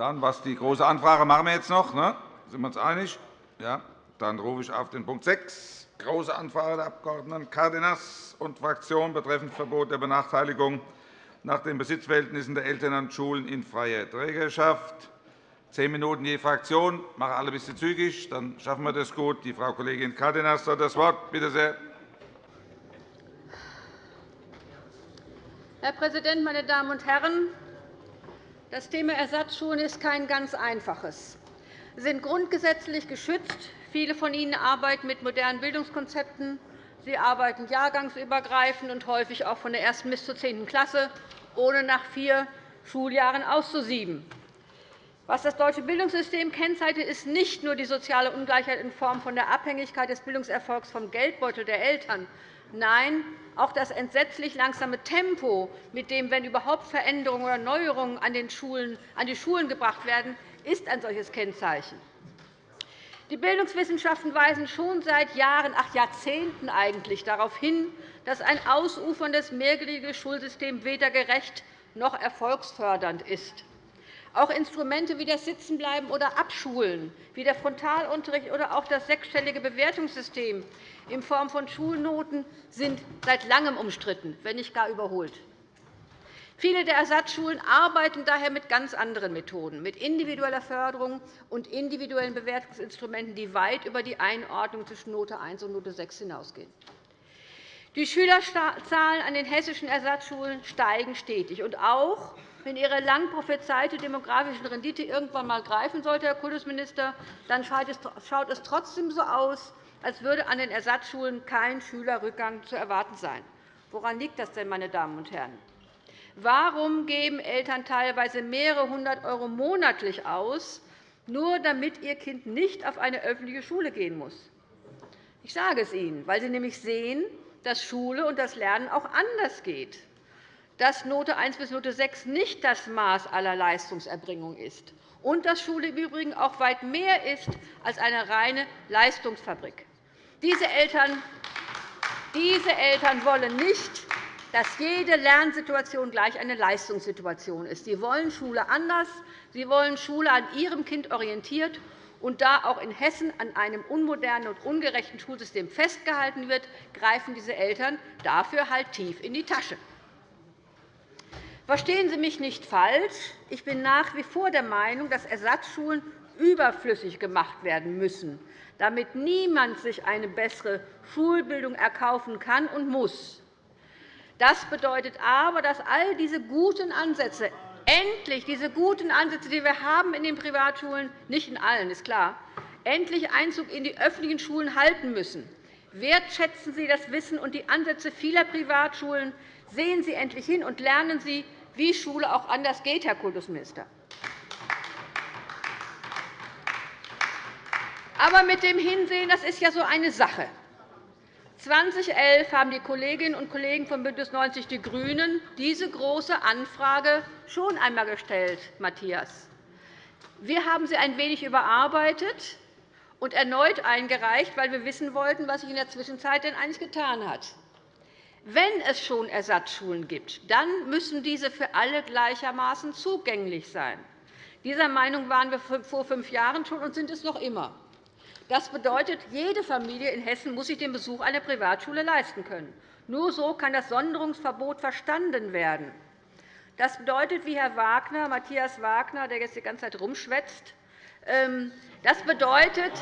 Dann, was die Große Anfrage machen wir jetzt noch. Ne? Sind wir uns einig? Ja. Dann rufe ich auf den Punkt 6, Große Anfrage der Abg. Cárdenas und Fraktion betreffend Verbot der Benachteiligung nach den Besitzverhältnissen der Eltern an Schulen in freier Trägerschaft. Zehn Minuten je Fraktion. Ich mache alle ein bisschen zügig, dann schaffen wir das gut. Die Frau Kollegin Cárdenas hat das Wort. Bitte sehr. Herr Präsident, meine Damen und Herren! Das Thema Ersatzschulen ist kein ganz einfaches. Sie sind grundgesetzlich geschützt. Viele von Ihnen arbeiten mit modernen Bildungskonzepten. Sie arbeiten jahrgangsübergreifend und häufig auch von der ersten bis zur zehnten Klasse, ohne nach vier Schuljahren auszusieben. Was das deutsche Bildungssystem kennzeichnet, ist nicht nur die soziale Ungleichheit in Form von der Abhängigkeit des Bildungserfolgs vom Geldbeutel der Eltern, Nein, auch das entsetzlich langsame Tempo, mit dem, wenn überhaupt Veränderungen oder Neuerungen an, die Schulen gebracht werden, ist ein solches Kennzeichen. Die Bildungswissenschaften weisen schon seit Jahren, ach Jahrzehnten eigentlich, darauf hin, dass ein ausuferndes mehrgliedriges Schulsystem weder gerecht noch erfolgsfördernd ist. Auch Instrumente wie das Sitzenbleiben oder Abschulen, wie der Frontalunterricht oder auch das sechsstellige Bewertungssystem in Form von Schulnoten sind seit Langem umstritten, wenn nicht gar überholt. Viele der Ersatzschulen arbeiten daher mit ganz anderen Methoden, mit individueller Förderung und individuellen Bewertungsinstrumenten, die weit über die Einordnung zwischen Note 1 und Note 6 hinausgehen. Die Schülerzahlen an den hessischen Ersatzschulen steigen stetig. Und auch wenn Ihre lang prophezeite demografische Rendite irgendwann einmal greifen sollte, Herr Kultusminister, dann schaut es trotzdem so aus, als würde an den Ersatzschulen kein Schülerrückgang zu erwarten sein. Woran liegt das denn, meine Damen und Herren? Warum geben Eltern teilweise mehrere hundert € monatlich aus, nur damit ihr Kind nicht auf eine öffentliche Schule gehen muss? Ich sage es Ihnen, weil Sie nämlich sehen, dass Schule und das Lernen auch anders geht, dass Note 1 bis Note 6 nicht das Maß aller Leistungserbringung ist und dass Schule im Übrigen auch weit mehr ist als eine reine Leistungsfabrik. Diese Eltern, diese Eltern wollen nicht, dass jede Lernsituation gleich eine Leistungssituation ist. Sie wollen Schule anders. Sie wollen Schule an ihrem Kind orientiert. Und da auch in Hessen an einem unmodernen und ungerechten Schulsystem festgehalten wird, greifen diese Eltern dafür halt tief in die Tasche. Verstehen Sie mich nicht falsch. Ich bin nach wie vor der Meinung, dass Ersatzschulen überflüssig gemacht werden müssen, damit niemand sich eine bessere Schulbildung erkaufen kann und muss. Das bedeutet aber, dass all diese guten Ansätze endlich diese guten Ansätze, die wir haben in den Privatschulen, nicht in allen, ist klar, endlich Einzug in die öffentlichen Schulen halten müssen. Wertschätzen Sie das Wissen und die Ansätze vieler Privatschulen. Sehen Sie endlich hin und lernen Sie, wie Schule auch anders geht, Herr Kultusminister. Aber mit dem Hinsehen das ist ja so eine Sache. 2011 haben die Kolleginnen und Kollegen von BÜNDNIS 90 die GRÜNEN diese große Anfrage schon einmal gestellt, Matthias. Wir haben sie ein wenig überarbeitet und erneut eingereicht, weil wir wissen wollten, was sich in der Zwischenzeit denn eigentlich getan hat. Wenn es schon Ersatzschulen gibt, dann müssen diese für alle gleichermaßen zugänglich sein. Dieser Meinung waren wir vor fünf Jahren schon und sind es noch immer. Das bedeutet, jede Familie in Hessen muss sich den Besuch einer Privatschule leisten können. Nur so kann das Sonderungsverbot verstanden werden. Das bedeutet, wie Herr Wagner, Matthias Wagner, der jetzt die ganze Zeit rumschwätzt, ähm, das bedeutet,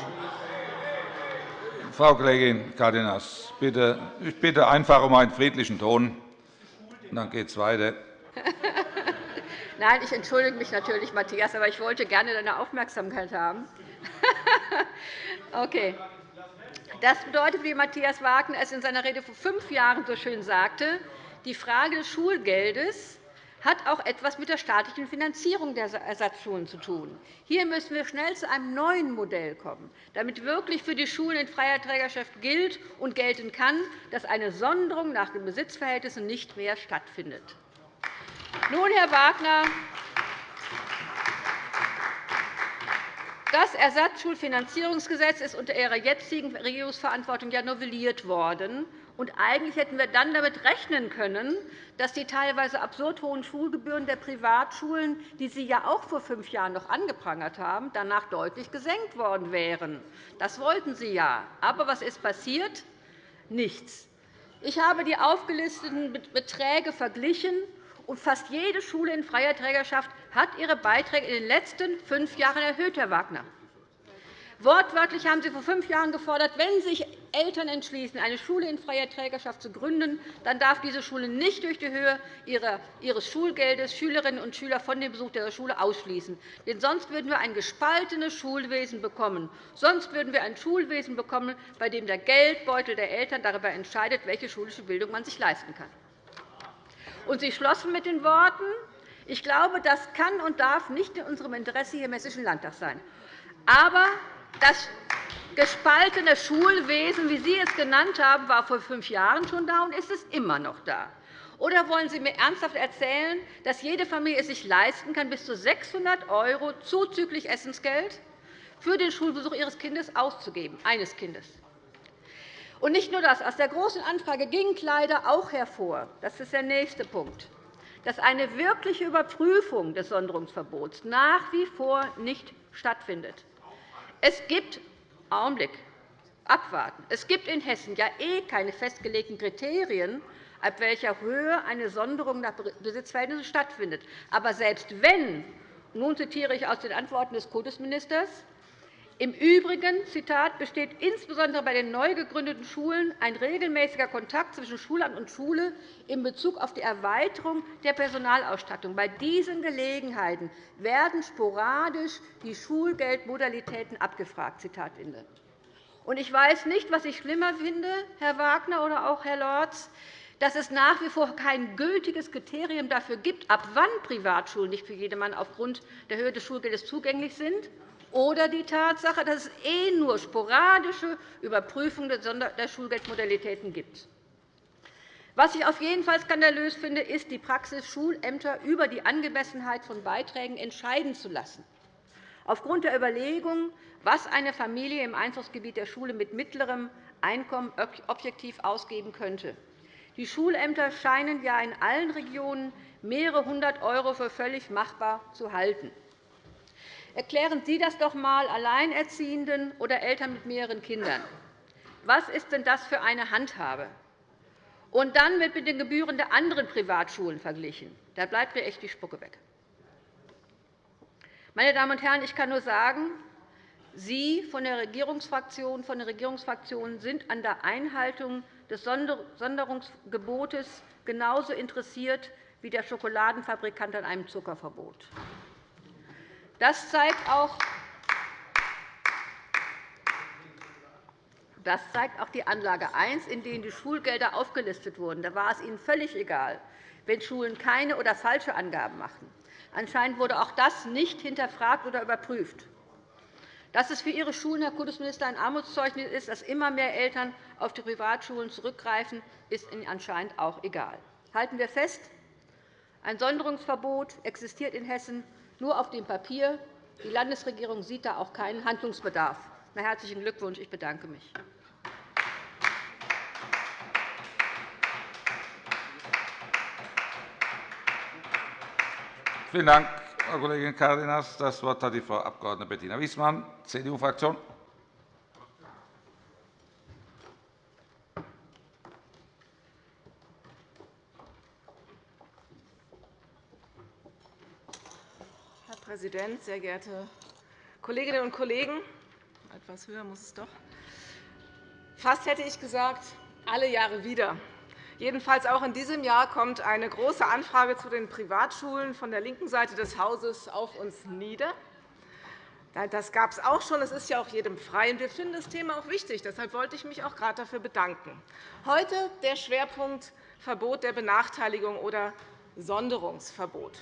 Frau Kollegin Cárdenas, bitte, ich bitte einfach um einen friedlichen Ton. Dann geht es weiter. Nein, ich entschuldige mich natürlich, Matthias, aber ich wollte gerne deine Aufmerksamkeit haben. Okay. Das bedeutet, wie Matthias Wagner es in seiner Rede vor fünf Jahren so schön sagte, die Frage des Schulgeldes hat auch etwas mit der staatlichen Finanzierung der Ersatzschulen zu tun. Hier müssen wir schnell zu einem neuen Modell kommen, damit wirklich für die Schulen in freier Trägerschaft gilt und gelten kann, dass eine Sonderung nach den Besitzverhältnissen nicht mehr stattfindet. Nun, Herr Wagner, Das Ersatzschulfinanzierungsgesetz ist unter Ihrer jetzigen Regierungsverantwortung ja novelliert worden. Und eigentlich hätten wir dann damit rechnen können, dass die teilweise absurd hohen Schulgebühren der Privatschulen, die Sie ja auch vor fünf Jahren noch angeprangert haben, danach deutlich gesenkt worden wären. Das wollten Sie ja. Aber was ist passiert? Nichts. Ich habe die aufgelisteten Beträge verglichen, und fast jede Schule in freier Trägerschaft hat ihre Beiträge in den letzten fünf Jahren erhöht, Herr Wagner. Wortwörtlich haben Sie vor fünf Jahren gefordert, wenn sich Eltern entschließen, eine Schule in freier Trägerschaft zu gründen, dann darf diese Schule nicht durch die Höhe ihres Schulgeldes Schülerinnen und Schüler von dem Besuch der Schule ausschließen. Denn sonst würden wir ein gespaltenes Schulwesen bekommen. Sonst würden wir ein Schulwesen bekommen, bei dem der Geldbeutel der Eltern darüber entscheidet, welche schulische Bildung man sich leisten kann. Und Sie schlossen mit den Worten, ich glaube, das kann und darf nicht in unserem Interesse hier im Hessischen Landtag sein. Aber das gespaltene Schulwesen, wie Sie es genannt haben, war vor fünf Jahren schon da und ist es immer noch da. Oder wollen Sie mir ernsthaft erzählen, dass jede Familie es sich leisten kann, bis zu 600 € zuzüglich Essensgeld für den Schulbesuch ihres Kindes auszugeben, eines Kindes? Und nicht nur das. Aus der Großen Anfrage ging leider auch hervor, das ist der nächste Punkt, dass eine wirkliche Überprüfung des Sonderungsverbots nach wie vor nicht stattfindet. Es gibt Augenblick, abwarten. Es gibt in Hessen ja eh keine festgelegten Kriterien, ab welcher Höhe eine Sonderung nach Besitzverhältnissen stattfindet. Aber selbst wenn, nun zitiere ich aus den Antworten des Kultusministers, im Übrigen Zitat, besteht insbesondere bei den neu gegründeten Schulen ein regelmäßiger Kontakt zwischen Schulamt und Schule in Bezug auf die Erweiterung der Personalausstattung. Bei diesen Gelegenheiten werden sporadisch die Schulgeldmodalitäten abgefragt. Zitat Ende. Ich weiß nicht, was ich schlimmer finde, Herr Wagner oder auch Herr Lorz, dass es nach wie vor kein gültiges Kriterium dafür gibt, ab wann Privatschulen nicht für jedermann aufgrund der Höhe des Schulgeldes zugänglich sind, oder die Tatsache, dass es eh nur sporadische Überprüfungen der Schulgeldmodalitäten gibt. Was ich auf jeden Fall skandalös finde, ist die Praxis, Schulämter über die Angemessenheit von Beiträgen entscheiden zu lassen. Aufgrund der Überlegung, was eine Familie im Einzugsgebiet der Schule mit mittlerem Einkommen objektiv ausgeben könnte. Die Schulämter scheinen ja in allen Regionen mehrere hundert € für völlig machbar zu halten. Erklären Sie das doch einmal Alleinerziehenden oder Eltern mit mehreren Kindern. Was ist denn das für eine Handhabe? Und dann wird mit den Gebühren der anderen Privatschulen verglichen. Da bleibt mir echt die Spucke weg. Meine Damen und Herren, ich kann nur sagen, Sie von der Regierungsfraktion, von den Regierungsfraktionen sind an der Einhaltung des Sonderungsgebotes genauso interessiert wie der Schokoladenfabrikant an einem Zuckerverbot. Das zeigt auch, das zeigt auch die Anlage 1, in denen die Schulgelder aufgelistet wurden. Da war es Ihnen völlig egal, wenn Schulen keine oder falsche Angaben machten. Anscheinend wurde auch das nicht hinterfragt oder überprüft. Dass es für Ihre Schulen, Herr Kultusminister, ein Armutszeugnis ist, dass immer mehr Eltern auf die Privatschulen zurückgreifen, ist Ihnen anscheinend auch egal. Halten wir fest, ein Sonderungsverbot existiert in Hessen nur auf dem Papier. Die Landesregierung sieht da auch keinen Handlungsbedarf. Na, herzlichen Glückwunsch. Ich bedanke mich. Vielen Dank, Frau Kollegin Cárdenas. Das Wort hat die Frau Abg. Bettina Wiesmann, CDU-Fraktion. Präsident, sehr geehrte Kolleginnen und Kollegen! Etwas höher muss es doch. Fast hätte ich gesagt, alle Jahre wieder. Jedenfalls auch in diesem Jahr kommt eine große Anfrage zu den Privatschulen von der linken Seite des Hauses auf uns nieder. Das gab es auch schon. Es ist ja auch jedem frei. Wir finden das Thema auch wichtig. Deshalb wollte ich mich auch gerade dafür bedanken. Heute der Schwerpunkt Verbot der Benachteiligung oder Sonderungsverbot.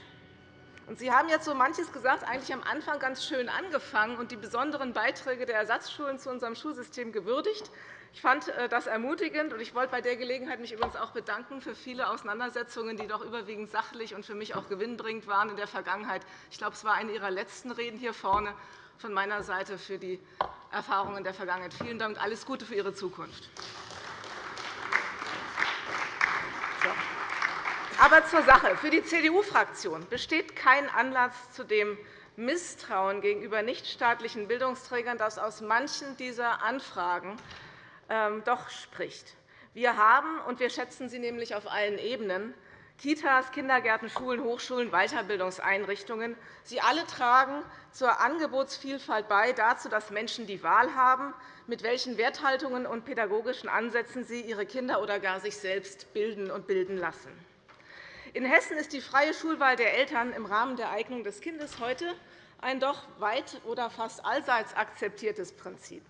Sie haben jetzt so manches gesagt, eigentlich am Anfang ganz schön angefangen und die besonderen Beiträge der Ersatzschulen zu unserem Schulsystem gewürdigt. Ich fand äh, das ermutigend, und ich wollte bei der Gelegenheit mich übrigens auch bedanken für viele Auseinandersetzungen, die doch überwiegend sachlich und für mich auch gewinnbringend waren in der Vergangenheit. Ich glaube, es war eine Ihrer letzten Reden hier vorne von meiner Seite für die Erfahrungen der Vergangenheit. Vielen Dank und alles Gute für Ihre Zukunft. Aber zur Sache. Für die CDU-Fraktion besteht kein Anlass zu dem Misstrauen gegenüber nichtstaatlichen Bildungsträgern, das aus manchen dieser Anfragen ähm, doch spricht. Wir haben, und wir schätzen sie nämlich auf allen Ebenen, Kitas, Kindergärten, Schulen, Hochschulen, Weiterbildungseinrichtungen. Sie alle tragen zur Angebotsvielfalt bei, dazu, dass Menschen die Wahl haben, mit welchen Werthaltungen und pädagogischen Ansätzen sie ihre Kinder oder gar sich selbst bilden und bilden lassen. In Hessen ist die freie Schulwahl der Eltern im Rahmen der Eignung des Kindes heute ein doch weit oder fast allseits akzeptiertes Prinzip.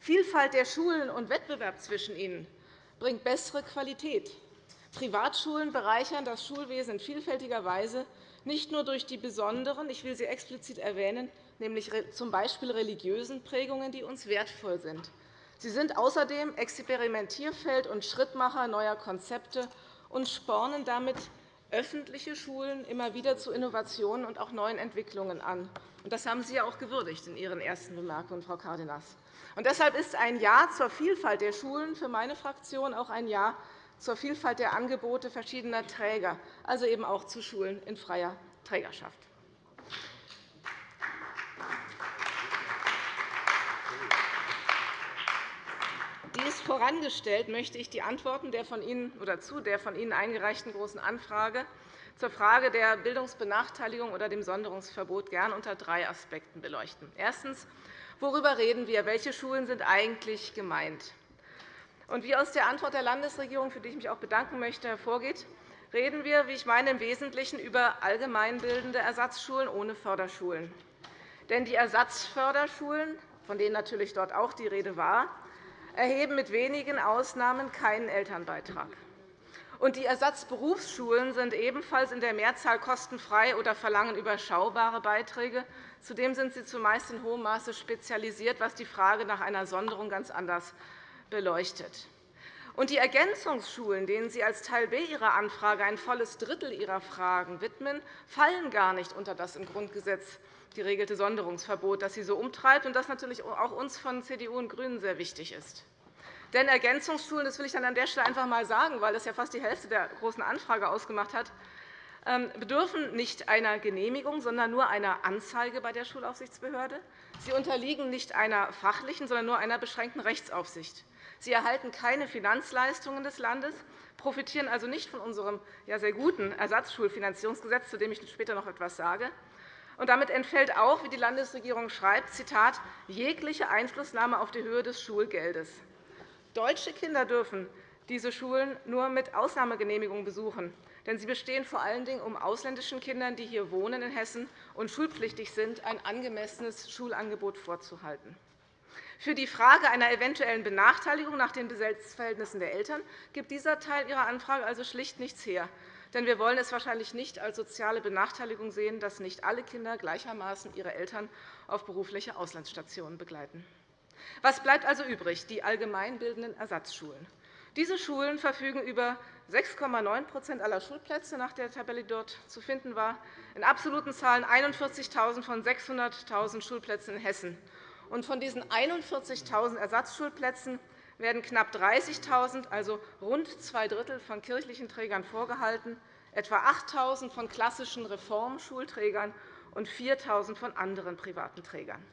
Vielfalt der Schulen und Wettbewerb zwischen ihnen bringt bessere Qualität, Privatschulen bereichern das Schulwesen in vielfältiger Weise, nicht nur durch die besonderen, ich will sie explizit erwähnen, nämlich z. B. religiösen Prägungen, die uns wertvoll sind. Sie sind außerdem Experimentierfeld und Schrittmacher neuer Konzepte und spornen damit öffentliche Schulen immer wieder zu Innovationen und auch neuen Entwicklungen an. Das haben Sie ja auch gewürdigt in Ihren ersten Bemerkungen, Frau Cárdenas. Deshalb ist ein Ja zur Vielfalt der Schulen für meine Fraktion auch ein Ja zur Vielfalt der Angebote verschiedener Träger, also eben auch zu Schulen in freier Trägerschaft. Dies vorangestellt möchte ich die Antworten der von Ihnen, oder zu der von Ihnen eingereichten Großen Anfrage zur Frage der Bildungsbenachteiligung oder dem Sonderungsverbot gern unter drei Aspekten beleuchten. Erstens. Worüber reden wir? Welche Schulen sind eigentlich gemeint? Und wie aus der Antwort der Landesregierung, für die ich mich auch bedanken möchte, hervorgeht, reden wir, wie ich meine, im Wesentlichen über allgemeinbildende Ersatzschulen ohne Förderschulen. Denn die Ersatzförderschulen, von denen natürlich dort auch die Rede war, erheben mit wenigen Ausnahmen keinen Elternbeitrag. Die Ersatzberufsschulen sind ebenfalls in der Mehrzahl kostenfrei oder verlangen überschaubare Beiträge. Zudem sind sie zumeist in hohem Maße spezialisiert, was die Frage nach einer Sonderung ganz anders beleuchtet. Und die Ergänzungsschulen, denen Sie als Teil B Ihrer Anfrage ein volles Drittel Ihrer Fragen widmen, fallen gar nicht unter das im Grundgesetz geregelte Sonderungsverbot, das Sie so umtreibt und das natürlich auch uns von CDU und GRÜNEN sehr wichtig ist. Denn Ergänzungsschulen, das will ich dann an der Stelle einfach einmal sagen, weil das ja fast die Hälfte der Großen Anfrage ausgemacht hat, ähm, bedürfen nicht einer Genehmigung, sondern nur einer Anzeige bei der Schulaufsichtsbehörde. Sie unterliegen nicht einer fachlichen, sondern nur einer beschränkten Rechtsaufsicht. Sie erhalten keine Finanzleistungen des Landes, profitieren also nicht von unserem sehr guten Ersatzschulfinanzierungsgesetz, zu dem ich später noch etwas sage. Und damit entfällt auch, wie die Landesregierung schreibt, Zitat, jegliche Einflussnahme auf die Höhe des Schulgeldes. Deutsche Kinder dürfen diese Schulen nur mit Ausnahmegenehmigung besuchen. Denn sie bestehen vor allen Dingen, um ausländischen Kindern, die hier wohnen in Hessen und schulpflichtig sind, ein angemessenes Schulangebot vorzuhalten. Für die Frage einer eventuellen Benachteiligung nach den Besetzungsverhältnissen der Eltern gibt dieser Teil Ihrer Anfrage also schlicht nichts her. Denn wir wollen es wahrscheinlich nicht als soziale Benachteiligung sehen, dass nicht alle Kinder gleichermaßen ihre Eltern auf berufliche Auslandsstationen begleiten. Was bleibt also übrig? Die allgemeinbildenden Ersatzschulen. Diese Schulen verfügen über 6,9% aller Schulplätze nach der Tabelle, die dort zu finden war, in absoluten Zahlen 41.000 von 600.000 Schulplätzen in Hessen. Und von diesen 41.000 Ersatzschulplätzen werden knapp 30.000, also rund zwei Drittel, von kirchlichen Trägern vorgehalten, etwa 8.000 von klassischen Reformschulträgern und 4.000 von anderen privaten Trägern.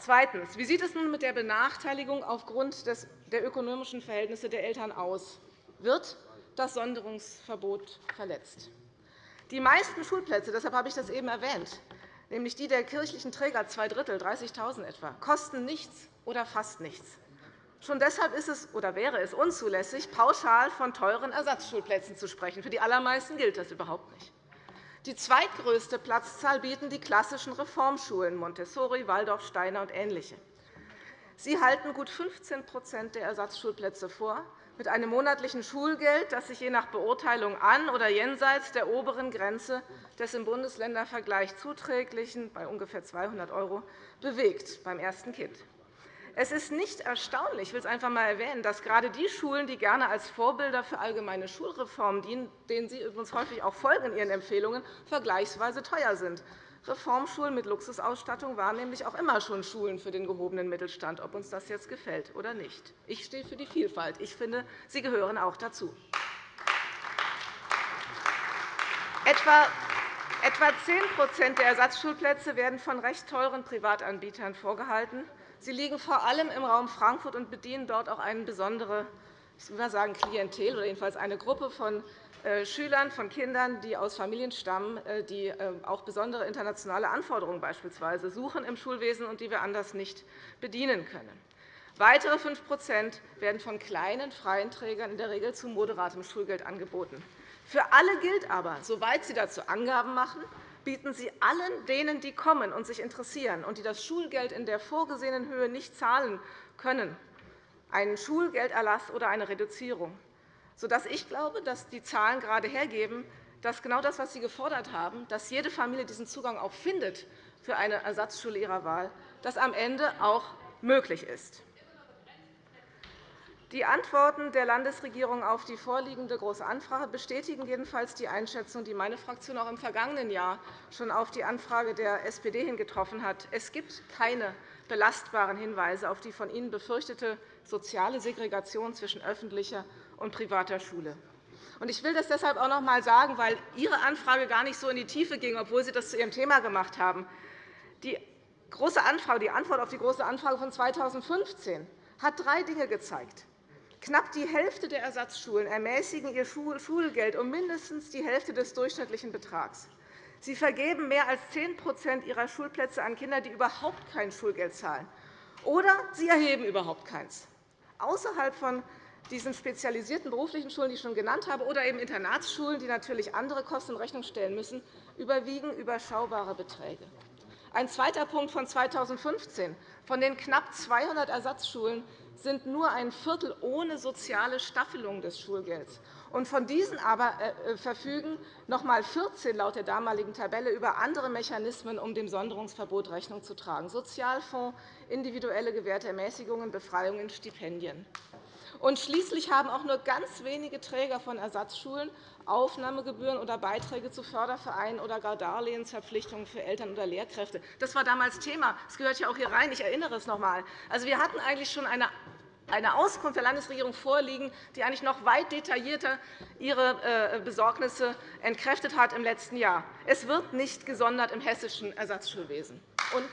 Zweitens. Wie sieht es nun mit der Benachteiligung aufgrund der ökonomischen Verhältnisse der Eltern aus? Wird das Sonderungsverbot verletzt? Die meisten Schulplätze, deshalb habe ich das eben erwähnt, nämlich die der kirchlichen Träger, zwei Drittel, 30.000 etwa, kosten nichts oder fast nichts. Schon deshalb ist es oder wäre es unzulässig, pauschal von teuren Ersatzschulplätzen zu sprechen. Für die allermeisten gilt das überhaupt nicht. Die zweitgrößte Platzzahl bieten die klassischen Reformschulen Montessori, Waldorf, Steiner und ähnliche. Sie halten gut 15% der Ersatzschulplätze vor, mit einem monatlichen Schulgeld, das sich je nach Beurteilung an oder jenseits der oberen Grenze des im Bundesländervergleich zuträglichen bei ungefähr 200 € bewegt beim ersten Kind. Es ist nicht erstaunlich, ich will es einfach einmal erwähnen, dass gerade die Schulen, die gerne als Vorbilder für allgemeine Schulreformen dienen, denen Sie übrigens häufig auch folgen in Ihren Empfehlungen, vergleichsweise teuer sind. Reformschulen mit Luxusausstattung waren nämlich auch immer schon Schulen für den gehobenen Mittelstand, ob uns das jetzt gefällt oder nicht. Ich stehe für die Vielfalt. Ich finde, sie gehören auch dazu. Etwa Etwa 10% der Ersatzschulplätze werden von recht teuren Privatanbietern vorgehalten. Sie liegen vor allem im Raum Frankfurt und bedienen dort auch eine besondere ich will sagen, Klientel oder jedenfalls eine Gruppe von äh, Schülern, von Kindern, die aus Familien stammen, äh, die äh, auch besondere internationale Anforderungen beispielsweise suchen im Schulwesen und die wir anders nicht bedienen können. Weitere 5% werden von kleinen freien Trägern in der Regel zu moderatem Schulgeld angeboten. Für alle gilt aber, soweit Sie dazu Angaben machen, bieten Sie allen denen, die kommen und sich interessieren und die das Schulgeld in der vorgesehenen Höhe nicht zahlen können, einen Schulgelderlass oder eine Reduzierung, sodass ich glaube, dass die Zahlen gerade hergeben, dass genau das, was Sie gefordert haben, dass jede Familie diesen Zugang auch findet für eine Ersatzschule ihrer Wahl, das am Ende auch möglich ist. Die Antworten der Landesregierung auf die vorliegende Große Anfrage bestätigen jedenfalls die Einschätzung, die meine Fraktion auch im vergangenen Jahr schon auf die Anfrage der SPD hin getroffen hat. Es gibt keine belastbaren Hinweise auf die von Ihnen befürchtete soziale Segregation zwischen öffentlicher und privater Schule. Ich will das deshalb auch noch einmal sagen, weil Ihre Anfrage gar nicht so in die Tiefe ging, obwohl Sie das zu Ihrem Thema gemacht haben. Die, große Anfrage, die Antwort auf die Große Anfrage von 2015 hat drei Dinge gezeigt. Knapp die Hälfte der Ersatzschulen ermäßigen ihr Schulgeld um mindestens die Hälfte des durchschnittlichen Betrags. Sie vergeben mehr als 10% ihrer Schulplätze an Kinder, die überhaupt kein Schulgeld zahlen. Oder sie erheben überhaupt keins. Außerhalb von diesen spezialisierten beruflichen Schulen, die ich schon genannt habe, oder eben Internatsschulen, die natürlich andere Kosten in Rechnung stellen müssen, überwiegen überschaubare Beträge. Ein zweiter Punkt von 2015. Von den knapp 200 Ersatzschulen sind nur ein Viertel ohne soziale Staffelung des Schulgelds. Von diesen aber äh, äh, verfügen noch einmal 14 laut der damaligen Tabelle über andere Mechanismen, um dem Sonderungsverbot Rechnung zu tragen, Sozialfonds, individuelle gewährte Ermäßigungen, Befreiungen, Stipendien. Schließlich haben auch nur ganz wenige Träger von Ersatzschulen Aufnahmegebühren oder Beiträge zu Fördervereinen oder gar Darlehensverpflichtungen für Eltern oder Lehrkräfte. Das war damals Thema. Das gehört ja auch hier rein. Ich erinnere es noch einmal. Also, wir hatten eigentlich schon eine eine Auskunft der Landesregierung vorliegen, die eigentlich noch weit detaillierter ihre äh, Besorgnisse entkräftet hat im letzten Jahr. Es wird nicht gesondert im hessischen Ersatzschulwesen. Und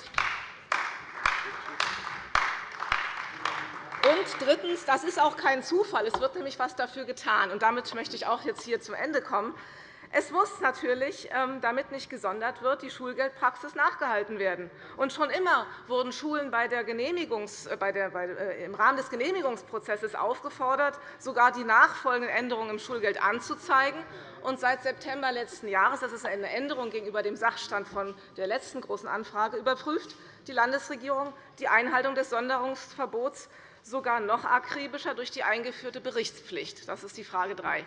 Und drittens, das ist auch kein Zufall. Es wird nämlich etwas dafür getan. Und damit möchte ich auch jetzt hier zum Ende kommen. Es muss natürlich, ähm, damit nicht gesondert wird, die Schulgeldpraxis nachgehalten werden. Und schon immer wurden Schulen bei der Genehmigungs, äh, bei der, bei, äh, im Rahmen des Genehmigungsprozesses aufgefordert, sogar die nachfolgenden Änderungen im Schulgeld anzuzeigen. Und seit September letzten Jahres, das ist eine Änderung gegenüber dem Sachstand von der letzten Großen Anfrage, überprüft die Landesregierung die Einhaltung des Sonderungsverbots sogar noch akribischer durch die eingeführte Berichtspflicht. Das ist die Frage 3.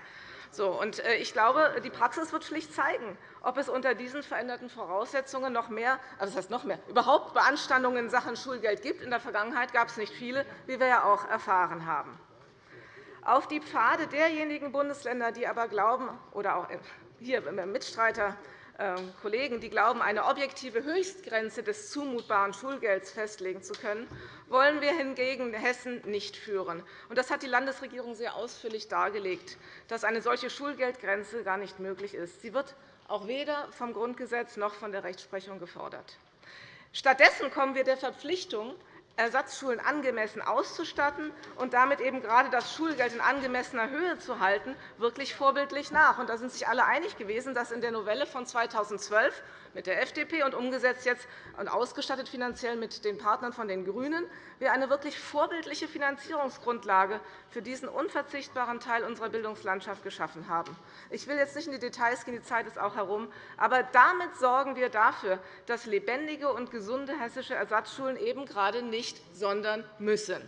So, und äh, ich glaube, die Praxis wird schlicht zeigen, ob es unter diesen veränderten Voraussetzungen noch mehr, also das heißt noch mehr, überhaupt Beanstandungen in Sachen Schulgeld gibt. In der Vergangenheit gab es nicht viele, wie wir ja auch erfahren haben. Auf die Pfade derjenigen Bundesländer, die aber glauben, oder auch hier Mitstreiter ähm, Kollegen, die glauben, eine objektive Höchstgrenze des zumutbaren Schulgelds festlegen zu können, wollen wir hingegen Hessen nicht führen. Das hat die Landesregierung sehr ausführlich dargelegt, dass eine solche Schulgeldgrenze gar nicht möglich ist. Sie wird auch weder vom Grundgesetz noch von der Rechtsprechung gefordert. Stattdessen kommen wir der Verpflichtung, Ersatzschulen angemessen auszustatten und damit eben gerade das Schulgeld in angemessener Höhe zu halten, wirklich vorbildlich nach. Da sind sich alle einig gewesen, dass in der Novelle von 2012 mit der FDP und umgesetzt jetzt und ausgestattet finanziell mit den Partnern von den GRÜNEN, wir eine wirklich vorbildliche Finanzierungsgrundlage für diesen unverzichtbaren Teil unserer Bildungslandschaft geschaffen haben. Ich will jetzt nicht in die Details gehen, die Zeit ist auch herum. Aber damit sorgen wir dafür, dass lebendige und gesunde hessische Ersatzschulen eben gerade nicht sondern müssen.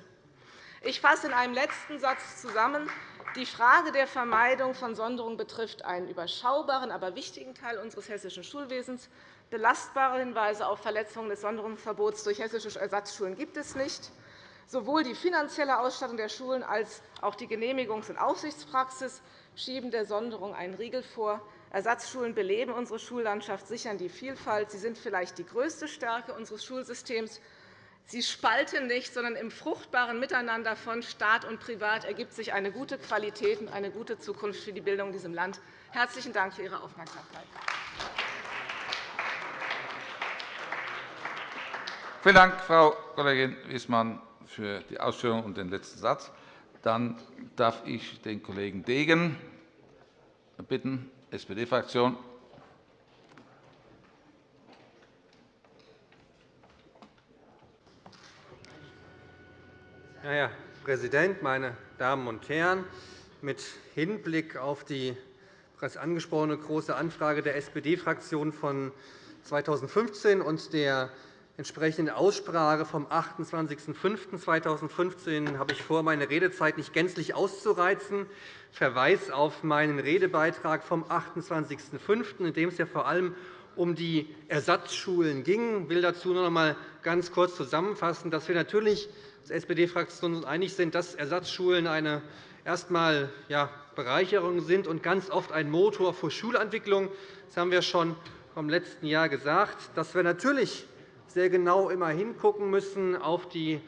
Ich fasse in einem letzten Satz zusammen. Die Frage der Vermeidung von Sonderungen betrifft einen überschaubaren, aber wichtigen Teil unseres hessischen Schulwesens. Belastbare Hinweise auf Verletzungen des Sonderungsverbots durch hessische Ersatzschulen gibt es nicht. Sowohl die finanzielle Ausstattung der Schulen als auch die Genehmigungs- und Aufsichtspraxis schieben der Sonderung einen Riegel vor. Ersatzschulen beleben unsere Schullandschaft, sichern die Vielfalt. Sie sind vielleicht die größte Stärke unseres Schulsystems. Sie spalten nicht, sondern im fruchtbaren Miteinander von Staat und Privat ergibt sich eine gute Qualität und eine gute Zukunft für die Bildung in diesem Land. Herzlichen Dank für Ihre Aufmerksamkeit. Vielen Dank, Frau Kollegin Wissmann, für die Ausführungen und den letzten Satz. Dann darf ich den Kollegen Degen bitten, SPD-Fraktion. Herr Präsident, meine Damen und Herren! Mit Hinblick auf die bereits angesprochene Große Anfrage der SPD-Fraktion von 2015 und der entsprechenden Aussprache vom 28.05.2015 habe ich vor, meine Redezeit nicht gänzlich auszureizen. Verweis auf meinen Redebeitrag vom 28.05., in dem es ja vor allem um die Ersatzschulen ging. Ich will dazu noch einmal ganz kurz zusammenfassen, dass wir natürlich SPD-Fraktion einig sind, dass Ersatzschulen eine erst einmal Bereicherung sind und ganz oft ein Motor für Schulentwicklung. Das haben wir schon vom letzten Jahr gesagt, dass wir natürlich sehr genau immer hingucken müssen auf die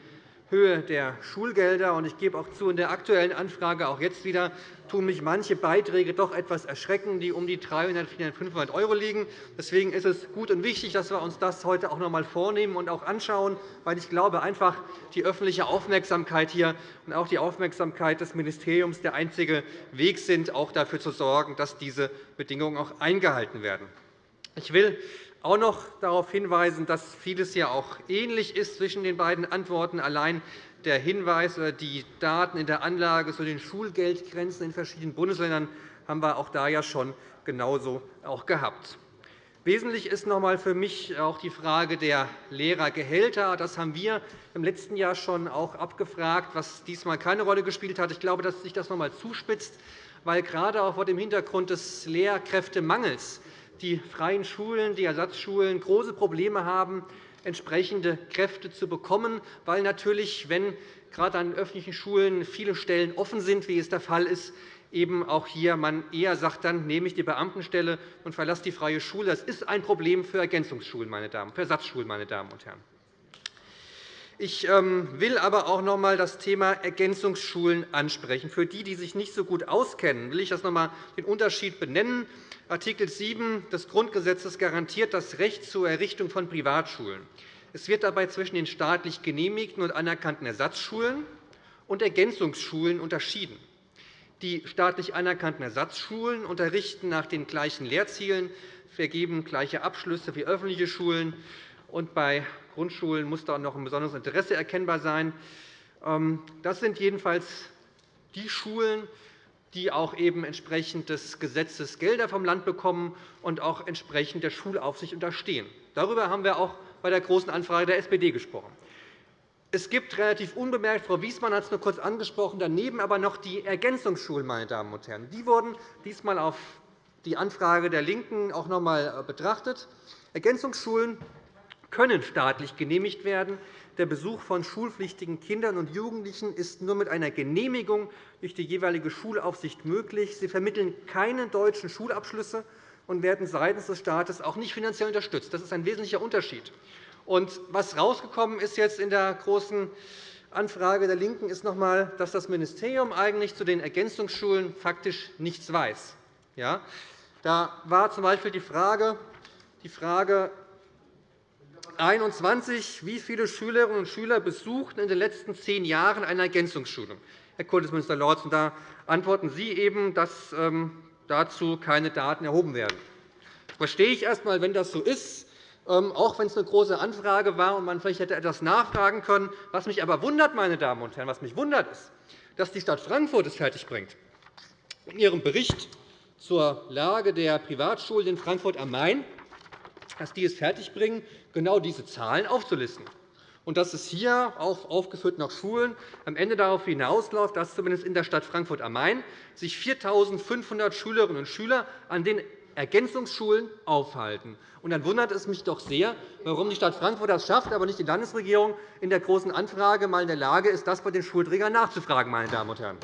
Höhe der Schulgelder. Ich gebe auch zu, in der Aktuellen Anfrage, auch jetzt wieder, tun mich manche Beiträge doch etwas erschrecken, die um die 300, 400, 500 € liegen. Deswegen ist es gut und wichtig, dass wir uns das heute auch noch einmal vornehmen und auch anschauen, weil ich glaube, einfach die öffentliche Aufmerksamkeit hier und auch die Aufmerksamkeit des Ministeriums der einzige Weg sind, auch dafür zu sorgen, dass diese Bedingungen auch eingehalten werden. Ich will auch noch darauf hinweisen, dass vieles ja auch ähnlich ist zwischen den beiden Antworten. Allein der Hinweis oder die Daten in der Anlage zu den Schulgeldgrenzen in verschiedenen Bundesländern haben wir auch da ja schon genauso auch gehabt. Wesentlich ist noch einmal für mich auch die Frage der Lehrergehälter. Das haben wir im letzten Jahr schon auch abgefragt, was diesmal keine Rolle gespielt hat. Ich glaube, dass sich das noch einmal zuspitzt, weil gerade auch vor dem Hintergrund des Lehrkräftemangels die freien Schulen, die Ersatzschulen große Probleme haben, entsprechende Kräfte zu bekommen, weil natürlich, wenn gerade an öffentlichen Schulen viele Stellen offen sind, wie es der Fall ist, eben auch hier man eher sagt, dann nehme ich die Beamtenstelle und verlasse die freie Schule. Das ist ein Problem für Ergänzungsschulen, meine Damen, für Ersatzschulen, meine Damen und Herren. Ich ähm, will aber auch noch einmal das Thema Ergänzungsschulen ansprechen. Für die, die sich nicht so gut auskennen, will ich das noch einmal den Unterschied benennen. Artikel 7 des Grundgesetzes garantiert das Recht zur Errichtung von Privatschulen. Es wird dabei zwischen den staatlich genehmigten und anerkannten Ersatzschulen und Ergänzungsschulen unterschieden. Die staatlich anerkannten Ersatzschulen unterrichten nach den gleichen Lehrzielen, vergeben gleiche Abschlüsse wie öffentliche Schulen. Und bei Grundschulen muss da noch ein besonderes Interesse erkennbar sein. Ähm, das sind jedenfalls die Schulen, die auch eben entsprechend des Gesetzes Gelder vom Land bekommen und auch entsprechend der Schulaufsicht unterstehen. Darüber haben wir auch bei der Großen Anfrage der SPD gesprochen. Es gibt relativ unbemerkt, Frau Wiesmann hat es nur kurz angesprochen, daneben aber noch die Ergänzungsschulen. Meine Damen und Herren. Die wurden diesmal auf die Anfrage der LINKEN auch noch einmal betrachtet. Ergänzungsschulen können staatlich genehmigt werden. Der Besuch von schulpflichtigen Kindern und Jugendlichen ist nur mit einer Genehmigung durch die jeweilige Schulaufsicht möglich. Sie vermitteln keine deutschen Schulabschlüsse und werden seitens des Staates auch nicht finanziell unterstützt. Das ist ein wesentlicher Unterschied. Und was herausgekommen ist jetzt in der Großen Anfrage der LINKEN ist noch einmal, dass das Ministerium eigentlich zu den Ergänzungsschulen faktisch nichts weiß. Ja? Da war z.B. die Frage, die Frage 21. Wie viele Schülerinnen und Schüler besuchten in den letzten zehn Jahren eine Ergänzungsschule? Herr Kultusminister Lorz, da antworten Sie eben, dass ähm, dazu keine Daten erhoben werden. Das verstehe ich erst einmal, wenn das so ist, ähm, auch wenn es eine große Anfrage war und man vielleicht hätte etwas nachfragen können. Was mich aber wundert, meine Damen und Herren, was mich wundert, ist, dass die Stadt Frankfurt es fertigbringt, in ihrem Bericht zur Lage der Privatschulen in Frankfurt am Main dass die es fertigbringen, genau diese Zahlen aufzulisten. Und dass es hier, auch aufgeführt nach Schulen, am Ende darauf hinausläuft, dass zumindest in der Stadt Frankfurt am Main sich 4.500 Schülerinnen und Schüler an den Ergänzungsschulen aufhalten. Und dann wundert es mich doch sehr, warum die Stadt Frankfurt das schafft, aber nicht die Landesregierung in der Großen Anfrage einmal in der Lage ist, das bei den Schulträgern nachzufragen. Meine Damen und Herren.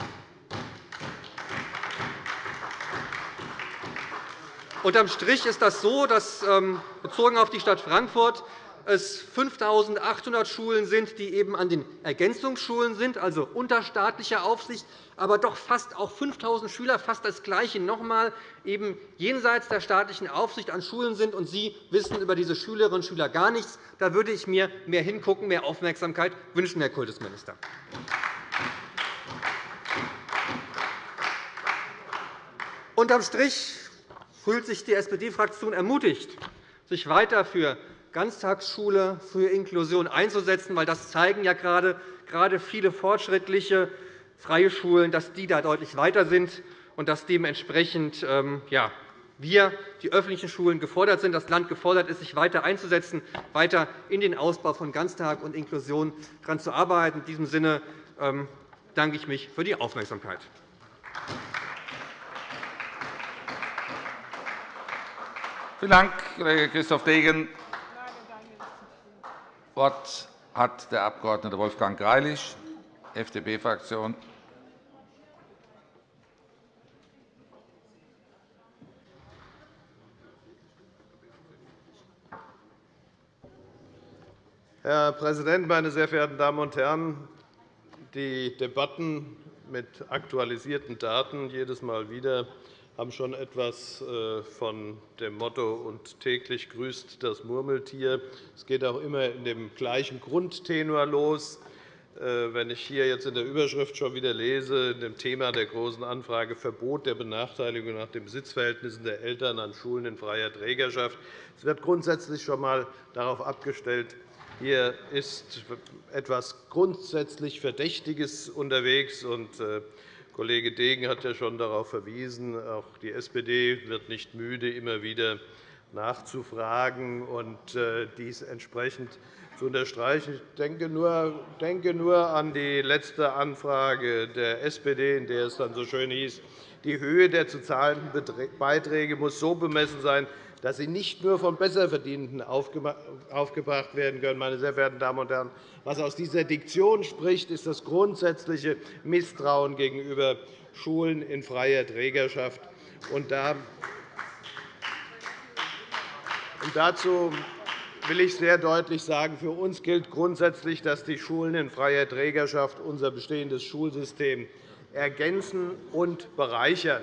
Unterm Strich ist das so, dass ähm, bezogen auf die Stadt Frankfurt es 5.800 Schulen sind, die eben an den Ergänzungsschulen sind, also unter staatlicher Aufsicht, aber doch fast auch 5.000 Schüler, fast das Gleiche noch einmal, eben jenseits der staatlichen Aufsicht an Schulen sind, und Sie wissen über diese Schülerinnen und Schüler gar nichts. Da würde ich mir mehr Hingucken, mehr Aufmerksamkeit wünschen, Herr Kultusminister. Unterm Strich fühlt sich die SPD-Fraktion ermutigt, sich weiter für Ganztagsschule, für Inklusion einzusetzen, weil das zeigen ja gerade, gerade viele fortschrittliche freie Schulen, dass die da deutlich weiter sind und dass dementsprechend ähm, ja, wir, die öffentlichen Schulen, gefordert sind, das Land gefordert ist, sich weiter einzusetzen, weiter in den Ausbau von Ganztag und Inklusion daran zu arbeiten. In diesem Sinne ähm, danke ich mich für die Aufmerksamkeit. Vielen Dank, Kollege Christoph Degen. Das Wort hat der Abg. Wolfgang Greilich, FDP-Fraktion. Herr Präsident, meine sehr verehrten Damen und Herren! Die Debatten mit aktualisierten Daten jedes Mal wieder haben schon etwas äh, von dem Motto und täglich grüßt das Murmeltier. Es geht auch immer in dem gleichen Grundtenor los. Äh, wenn ich hier jetzt in der Überschrift schon wieder lese, in dem Thema der Großen Anfrage Verbot der Benachteiligung nach den Besitzverhältnissen der Eltern an Schulen in freier Trägerschaft, es wird grundsätzlich schon einmal darauf abgestellt, hier ist etwas grundsätzlich Verdächtiges unterwegs. Und, äh, Kollege Degen hat ja schon darauf verwiesen, auch die SPD wird nicht müde, immer wieder nachzufragen und äh, dies entsprechend zu unterstreichen. Ich denke nur, denke nur an die letzte Anfrage der SPD, in der es dann so schön hieß, die Höhe der zu zahlenden Beiträge muss so bemessen sein, dass sie nicht nur von Besserverdienenden aufgebracht werden können. Meine sehr verehrten Damen und Herren, was aus dieser Diktion spricht, ist das grundsätzliche Misstrauen gegenüber Schulen in freier Trägerschaft. Und dazu will ich sehr deutlich sagen, für uns gilt grundsätzlich, dass die Schulen in freier Trägerschaft unser bestehendes Schulsystem ergänzen und bereichern.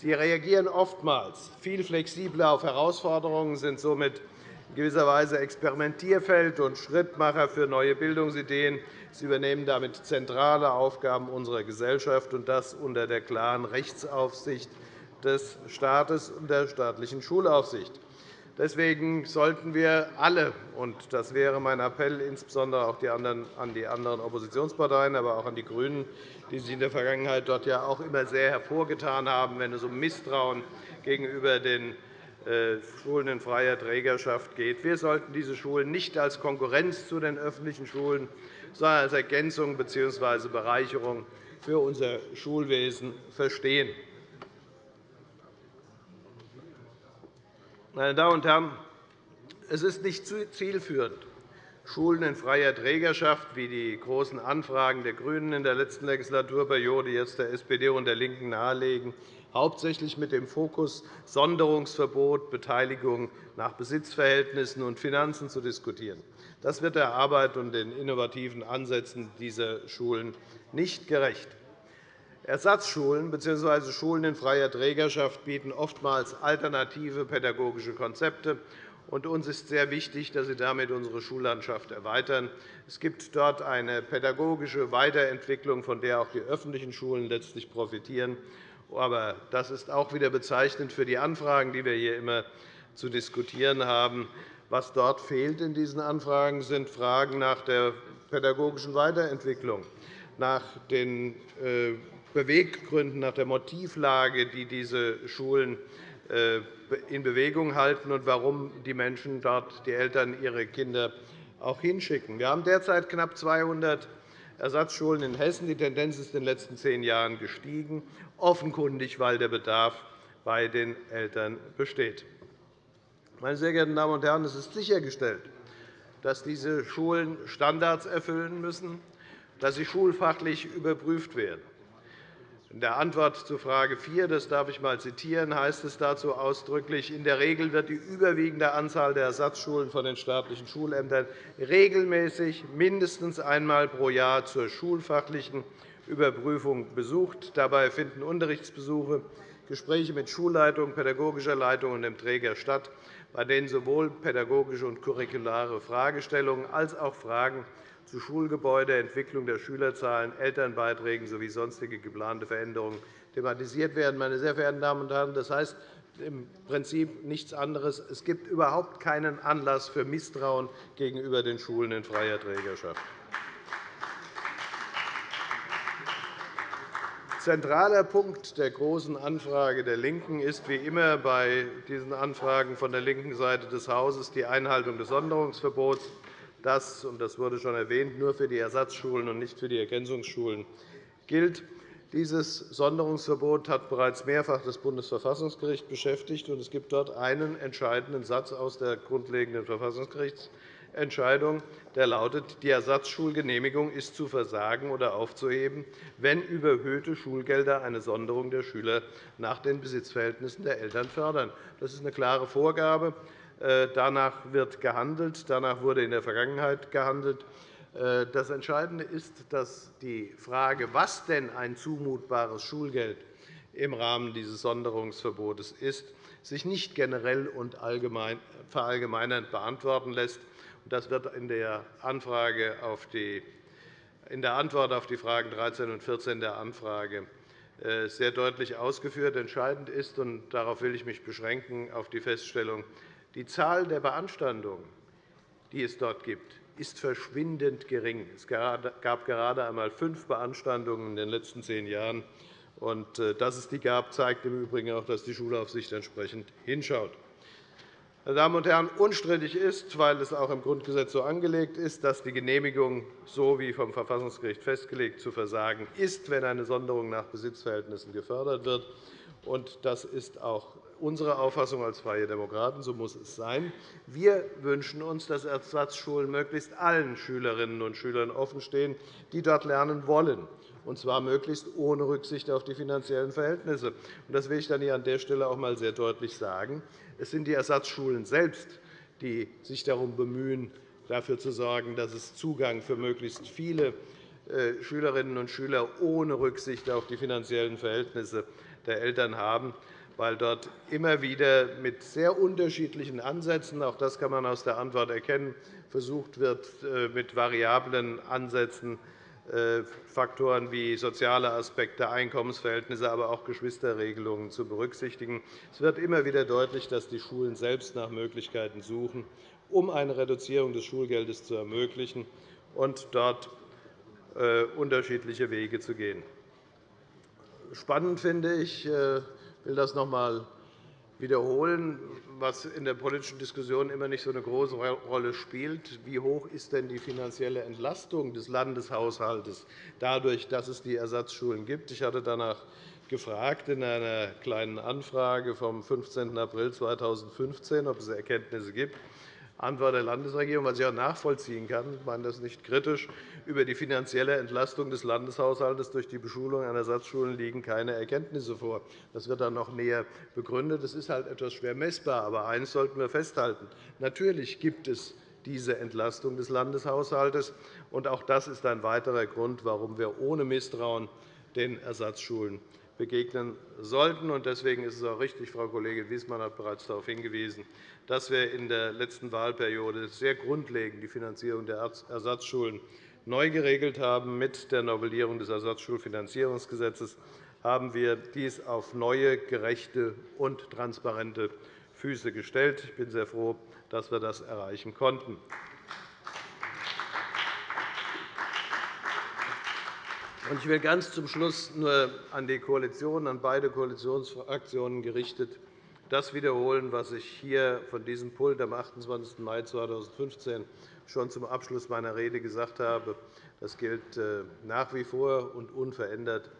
Sie reagieren oftmals viel flexibler auf Herausforderungen, sind somit in gewisser Weise Experimentierfeld und Schrittmacher für neue Bildungsideen. Sie übernehmen damit zentrale Aufgaben unserer Gesellschaft, und das unter der klaren Rechtsaufsicht des Staates und der staatlichen Schulaufsicht. Deswegen sollten wir alle, und das wäre mein Appell insbesondere auch an die anderen Oppositionsparteien, aber auch an die GRÜNEN, die sich in der Vergangenheit dort ja auch immer sehr hervorgetan haben, wenn es um Misstrauen gegenüber den äh, Schulen in freier Trägerschaft geht. Wir sollten diese Schulen nicht als Konkurrenz zu den öffentlichen Schulen, sondern als Ergänzung bzw. Bereicherung für unser Schulwesen verstehen. Meine Damen und Herren, es ist nicht zielführend, Schulen in freier Trägerschaft, wie die Großen Anfragen der GRÜNEN in der letzten Legislaturperiode jetzt der SPD und der LINKEN nahelegen, hauptsächlich mit dem Fokus Sonderungsverbot, Beteiligung nach Besitzverhältnissen und Finanzen zu diskutieren. Das wird der Arbeit und den innovativen Ansätzen dieser Schulen nicht gerecht. Ersatzschulen bzw. Schulen in freier Trägerschaft bieten oftmals alternative pädagogische Konzepte. uns ist sehr wichtig, dass sie damit unsere Schullandschaft erweitern. Es gibt dort eine pädagogische Weiterentwicklung, von der auch die öffentlichen Schulen letztlich profitieren. Aber das ist auch wieder bezeichnend für die Anfragen, die wir hier immer zu diskutieren haben. Was dort fehlt in diesen Anfragen sind Fragen nach der pädagogischen Weiterentwicklung, nach den äh, Beweggründen, nach der Motivlage, die diese Schulen äh, in Bewegung halten und warum die Menschen dort, die Eltern, ihre Kinder auch hinschicken. Wir haben derzeit knapp 200 Ersatzschulen in Hessen. Die Tendenz ist in den letzten zehn Jahren gestiegen, offenkundig, weil der Bedarf bei den Eltern besteht. Meine sehr geehrten Damen und Herren, es ist sichergestellt, dass diese Schulen Standards erfüllen müssen, dass sie schulfachlich überprüft werden. In der Antwort zu Frage 4, das darf ich einmal zitieren, heißt es dazu ausdrücklich, in der Regel wird die überwiegende Anzahl der Ersatzschulen von den staatlichen Schulämtern regelmäßig mindestens einmal pro Jahr zur schulfachlichen Überprüfung besucht. Dabei finden Unterrichtsbesuche, Gespräche mit Schulleitung, pädagogischer Leitung und dem Träger statt, bei denen sowohl pädagogische und curriculare Fragestellungen als auch Fragen zu Schulgebäude, Entwicklung der Schülerzahlen, Elternbeiträgen sowie sonstige geplante Veränderungen thematisiert werden. Meine sehr verehrten Damen und Herren, das heißt im Prinzip nichts anderes. Es gibt überhaupt keinen Anlass für Misstrauen gegenüber den Schulen in freier Trägerschaft. Zentraler Punkt der Großen Anfrage der LINKEN ist wie immer bei diesen Anfragen von der linken Seite des Hauses die Einhaltung des Sonderungsverbots das, und das wurde schon erwähnt, nur für die Ersatzschulen und nicht für die Ergänzungsschulen gilt. Dieses Sonderungsverbot hat bereits mehrfach das Bundesverfassungsgericht beschäftigt. und Es gibt dort einen entscheidenden Satz aus der grundlegenden Verfassungsgerichtsentscheidung, der lautet, die Ersatzschulgenehmigung ist zu versagen oder aufzuheben, wenn überhöhte Schulgelder eine Sonderung der Schüler nach den Besitzverhältnissen der Eltern fördern. Das ist eine klare Vorgabe. Äh, danach wird gehandelt. Danach wurde in der Vergangenheit gehandelt. Äh, das Entscheidende ist, dass die Frage, was denn ein zumutbares Schulgeld im Rahmen dieses Sonderungsverbots ist, sich nicht generell und verallgemeinernd beantworten lässt. Das wird in der, Anfrage auf die, in der Antwort auf die Fragen 13 und 14 der Anfrage äh, sehr deutlich ausgeführt. Entscheidend ist, und darauf will ich mich beschränken, auf die Feststellung, die Zahl der Beanstandungen, die es dort gibt, ist verschwindend gering. Es gab gerade einmal fünf Beanstandungen in den letzten zehn Jahren. Äh, dass es die gab, zeigt im Übrigen auch, dass die Schulaufsicht entsprechend hinschaut. Meine Damen und Herren, unstrittig ist, weil es auch im Grundgesetz so angelegt ist, dass die Genehmigung, so wie vom Verfassungsgericht festgelegt, zu versagen ist, wenn eine Sonderung nach Besitzverhältnissen gefördert wird. Das ist auch unsere Auffassung als Freie Demokraten. So muss es sein. Wir wünschen uns, dass Ersatzschulen möglichst allen Schülerinnen und Schülern offenstehen, die dort lernen wollen, und zwar möglichst ohne Rücksicht auf die finanziellen Verhältnisse. Das will ich dann hier an der Stelle auch einmal sehr deutlich sagen. Es sind die Ersatzschulen selbst, die sich darum bemühen, dafür zu sorgen, dass es Zugang für möglichst viele äh, Schülerinnen und Schüler ohne Rücksicht auf die finanziellen Verhältnisse der Eltern haben weil dort immer wieder mit sehr unterschiedlichen Ansätzen – auch das kann man aus der Antwort erkennen – versucht wird, äh, mit variablen Ansätzen äh, Faktoren wie soziale Aspekte, Einkommensverhältnisse, aber auch Geschwisterregelungen zu berücksichtigen. Es wird immer wieder deutlich, dass die Schulen selbst nach Möglichkeiten suchen, um eine Reduzierung des Schulgeldes zu ermöglichen und dort äh, unterschiedliche Wege zu gehen. Spannend finde ich, will das noch einmal wiederholen, was in der politischen Diskussion immer nicht so eine große Rolle spielt. Wie hoch ist denn die finanzielle Entlastung des Landeshaushalts dadurch, dass es die Ersatzschulen gibt? Ich hatte danach gefragt in einer kleinen Anfrage vom 15. April 2015, ob es Erkenntnisse gibt. Antwort der Landesregierung, was ich auch nachvollziehen kann, ich meine das nicht kritisch, über die finanzielle Entlastung des Landeshaushalts durch die Beschulung an Ersatzschulen liegen keine Erkenntnisse vor. Das wird dann noch näher begründet. Das ist halt etwas schwer messbar. Aber eines sollten wir festhalten. Natürlich gibt es diese Entlastung des Landeshaushalts. Und auch das ist ein weiterer Grund, warum wir ohne Misstrauen den Ersatzschulen begegnen sollten. Deswegen ist es auch richtig, Frau Kollegin Wiesmann hat bereits darauf hingewiesen, dass wir in der letzten Wahlperiode sehr grundlegend die Finanzierung der Ersatzschulen neu geregelt haben. Mit der Novellierung des Ersatzschulfinanzierungsgesetzes haben wir dies auf neue, gerechte und transparente Füße gestellt. Ich bin sehr froh, dass wir das erreichen konnten. Ich will ganz zum Schluss nur an die Koalition, an beide Koalitionsfraktionen gerichtet das wiederholen, was ich hier von diesem Pult am 28. Mai 2015 schon zum Abschluss meiner Rede gesagt habe. Das gilt äh, nach wie vor und unverändert.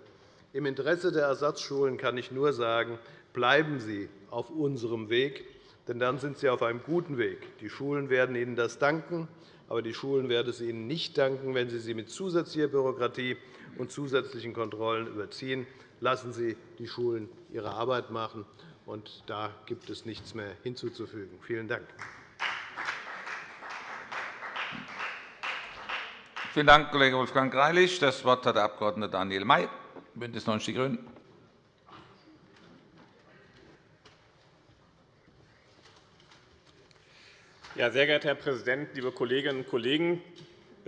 Im Interesse der Ersatzschulen kann ich nur sagen, bleiben Sie auf unserem Weg, denn dann sind Sie auf einem guten Weg. Die Schulen werden Ihnen das danken. Aber die Schulen werden es Ihnen nicht danken, wenn Sie sie mit zusätzlicher Bürokratie und zusätzlichen Kontrollen überziehen. Lassen Sie die Schulen ihre Arbeit machen. Und da gibt es nichts mehr hinzuzufügen. Vielen Dank. Vielen Dank, Kollege Wolfgang Greilich. Das Wort hat der Abg. Daniel May, BÜNDNIS 90 die GRÜNEN. Ja, sehr geehrter Herr Präsident, liebe Kolleginnen und Kollegen!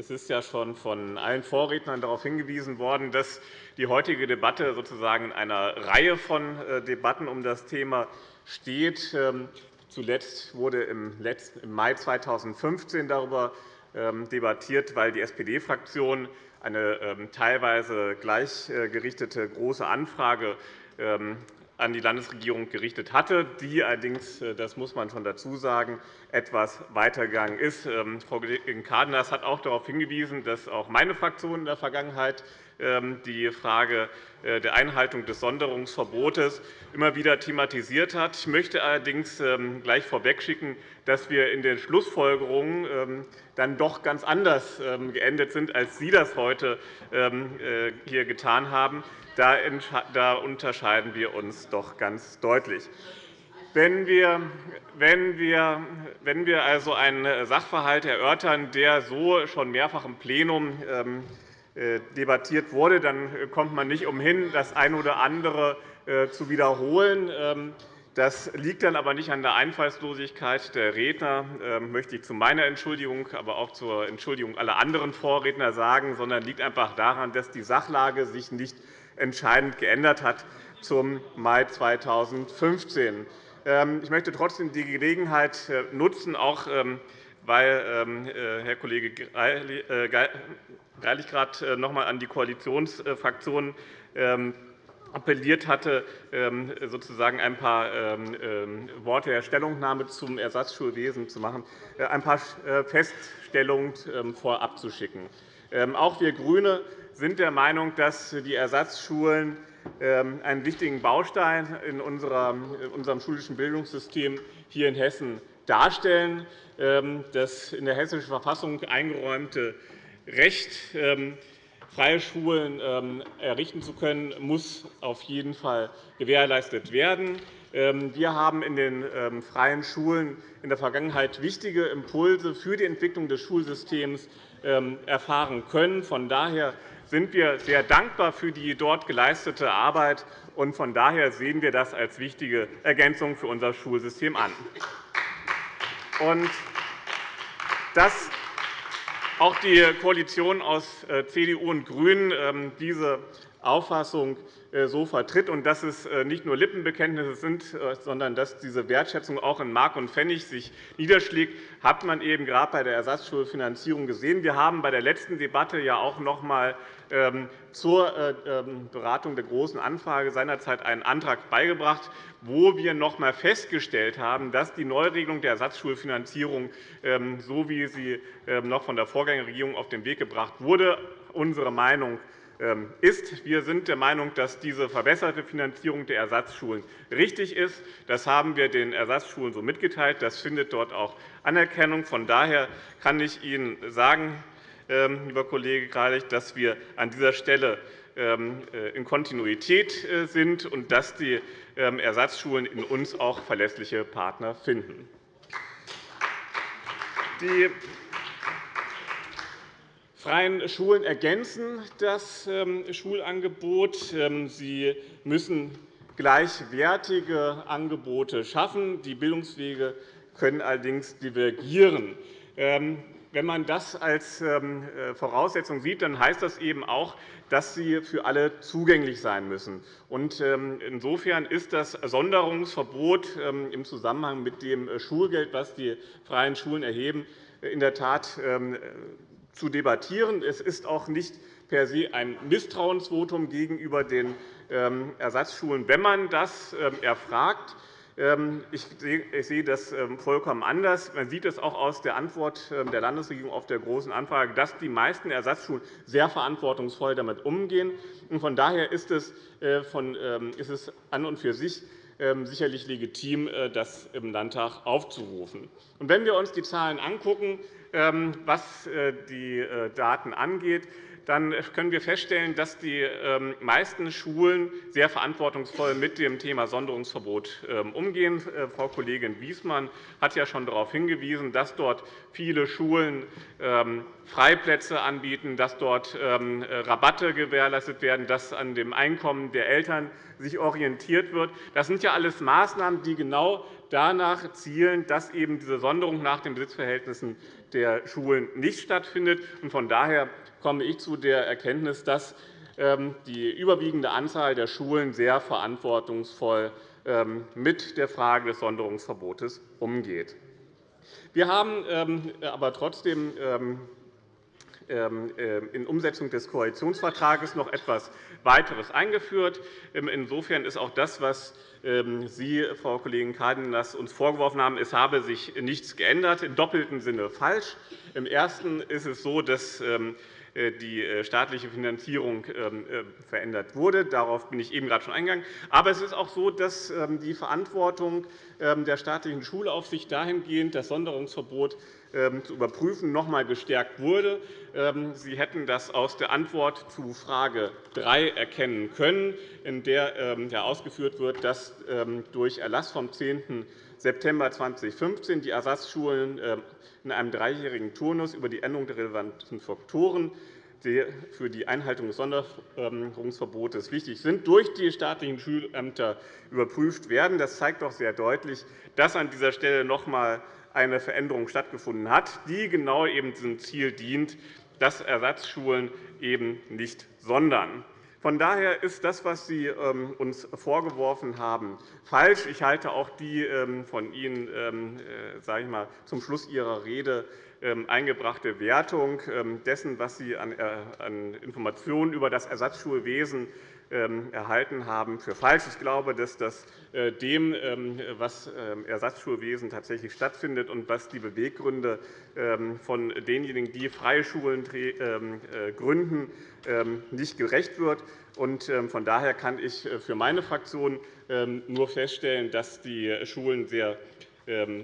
Es ist ja schon von allen Vorrednern darauf hingewiesen worden, dass die heutige Debatte sozusagen in einer Reihe von äh, Debatten um das Thema steht. Ähm, zuletzt wurde im Mai 2015 darüber ähm, debattiert, weil die SPD-Fraktion eine ähm, teilweise gleichgerichtete große Anfrage an die Landesregierung gerichtet hatte, die allerdings, äh, das muss man schon dazu sagen, etwas weitergegangen ist. Ähm, Frau Kollegin Cárdenas hat auch darauf hingewiesen, dass auch meine Fraktion in der Vergangenheit ähm, die Frage äh, der Einhaltung des Sonderungsverbotes immer wieder thematisiert hat. Ich möchte allerdings ähm, gleich vorwegschicken, dass wir in den Schlussfolgerungen dann doch ganz anders geendet sind, als Sie das heute äh, hier getan haben. Da unterscheiden wir uns doch ganz deutlich. Wenn wir, wenn, wir, wenn wir also einen Sachverhalt erörtern, der so schon mehrfach im Plenum ähm, äh, debattiert wurde, dann kommt man nicht umhin, das eine oder andere äh, zu wiederholen. Ähm, das liegt dann aber nicht an der Einfallslosigkeit der Redner, ähm, möchte ich zu meiner Entschuldigung, aber auch zur Entschuldigung aller anderen Vorredner sagen, sondern liegt einfach daran, dass die Sachlage sich nicht entscheidend geändert hat zum Mai 2015. Ähm, ich möchte trotzdem die Gelegenheit äh, nutzen, auch ähm, weil ähm, äh, Herr Kollege Greilich äh, gerade noch einmal an die Koalitionsfraktionen appelliert hatte, sozusagen ein paar Worte der Stellungnahme zum Ersatzschulwesen zu machen, ein paar Feststellungen vorab zu schicken. Auch wir GRÜNE sind der Meinung, dass die Ersatzschulen ähm, einen wichtigen Baustein in unserem schulischen Bildungssystem hier in Hessen darstellen. Ähm, das in der Hessischen Verfassung eingeräumte Recht, ähm, freie Schulen errichten zu können, muss auf jeden Fall gewährleistet werden. Wir haben in den freien Schulen in der Vergangenheit wichtige Impulse für die Entwicklung des Schulsystems erfahren können. Von daher sind wir sehr dankbar für die dort geleistete Arbeit. und Von daher sehen wir das als wichtige Ergänzung für unser Schulsystem an. Dass auch die Koalition aus äh, CDU und GRÜNEN ähm, diese Auffassung so vertritt und dass es äh, nicht nur Lippenbekenntnisse sind, äh, sondern dass diese Wertschätzung auch in Mark und Pfennig sich niederschlägt, hat man eben gerade bei der Ersatzschulfinanzierung gesehen. Wir haben bei der letzten Debatte ja auch noch einmal ähm, zur ähm, Beratung der Großen Anfrage seinerzeit einen Antrag beigebracht, wo wir noch einmal festgestellt haben, dass die Neuregelung der Ersatzschulfinanzierung, so wie sie noch von der Vorgängerregierung auf den Weg gebracht wurde, unsere Meinung ähm, ist. Wir sind der Meinung, dass diese verbesserte Finanzierung der Ersatzschulen richtig ist. Das haben wir den Ersatzschulen so mitgeteilt. Das findet dort auch Anerkennung. Von daher kann ich Ihnen sagen, ähm, lieber Kollege Greilich, dass wir an dieser Stelle ähm, äh, in Kontinuität äh, sind und dass die Ersatzschulen in uns auch verlässliche Partner finden. Die freien Schulen ergänzen das ähm, Schulangebot. Ähm, sie müssen gleichwertige Angebote schaffen. Die Bildungswege können allerdings divergieren. Ähm, wenn man das als äh, Voraussetzung sieht, dann heißt das eben auch, dass sie für alle zugänglich sein müssen. Insofern ist das Sonderungsverbot im Zusammenhang mit dem Schulgeld, das die freien Schulen erheben, in der Tat zu debattieren. Es ist auch nicht per se ein Misstrauensvotum gegenüber den ähm, Ersatzschulen, wenn man das ähm, erfragt. Ähm, ich sehe das vollkommen anders. Man sieht es auch aus der Antwort der Landesregierung auf der Großen Anfrage, dass die meisten Ersatzschulen sehr verantwortungsvoll damit umgehen. Von daher ist es äh, an und für sich sicherlich legitim, äh, das im Landtag aufzurufen. Wenn wir uns die Zahlen ähm, was die Daten angeht, dann können wir feststellen, dass die ähm, meisten Schulen sehr verantwortungsvoll mit dem Thema Sonderungsverbot ähm, umgehen. Äh, Frau Kollegin Wiesmann hat ja schon darauf hingewiesen, dass dort viele Schulen ähm, Freiplätze anbieten, dass dort Rabatte gewährleistet werden, dass an dem Einkommen der Eltern sich orientiert wird. Das sind ja alles Maßnahmen, die genau danach zielen, dass eben diese Sonderung nach den Besitzverhältnissen der Schulen nicht stattfindet. Von daher komme ich zu der Erkenntnis, dass ähm, die überwiegende Anzahl der Schulen sehr verantwortungsvoll ähm, mit der Frage des Sonderungsverbotes umgeht. Wir haben ähm, aber trotzdem in Umsetzung des Koalitionsvertrages noch etwas weiteres eingeführt. Insofern ist auch das, was Sie, Frau Kollegin Cárdenas, uns vorgeworfen haben, es habe sich nichts geändert, im doppelten Sinne falsch. Im Ersten ist es so, dass äh, die äh, staatliche Finanzierung ähm, äh, verändert wurde. Darauf bin ich eben gerade schon eingegangen. Aber es ist auch so, dass ähm, die Verantwortung ähm, der staatlichen Schulaufsicht dahingehend, das Sonderungsverbot zu überprüfen, noch einmal gestärkt wurde. Sie hätten das aus der Antwort zu Frage 3 erkennen können, in der ausgeführt wird, dass durch Erlass vom 10. September 2015 die Ersatzschulen in einem dreijährigen Turnus über die Änderung der relevanten Faktoren die für die Einhaltung des Sonderungsverbotes wichtig sind, durch die staatlichen Schulämter überprüft werden. Das zeigt doch sehr deutlich, dass an dieser Stelle noch einmal eine Veränderung stattgefunden hat, die genau eben diesem Ziel dient, dass Ersatzschulen eben nicht sondern. Von daher ist das, was Sie ähm, uns vorgeworfen haben, falsch. Ich halte auch die ähm, von Ihnen ähm, äh, sage ich mal, zum Schluss Ihrer Rede eingebrachte Wertung dessen, was Sie an äh, Informationen über das Ersatzschulwesen erhalten haben, für falsch. Ich glaube, dass das äh, dem, was Ersatzschulwesen tatsächlich stattfindet und was die Beweggründe von denjenigen, die freie Schulen gründen, ähm, nicht gerecht wird. Ähm, von daher kann ich äh, für meine Fraktion ähm, nur feststellen, dass die Schulen sehr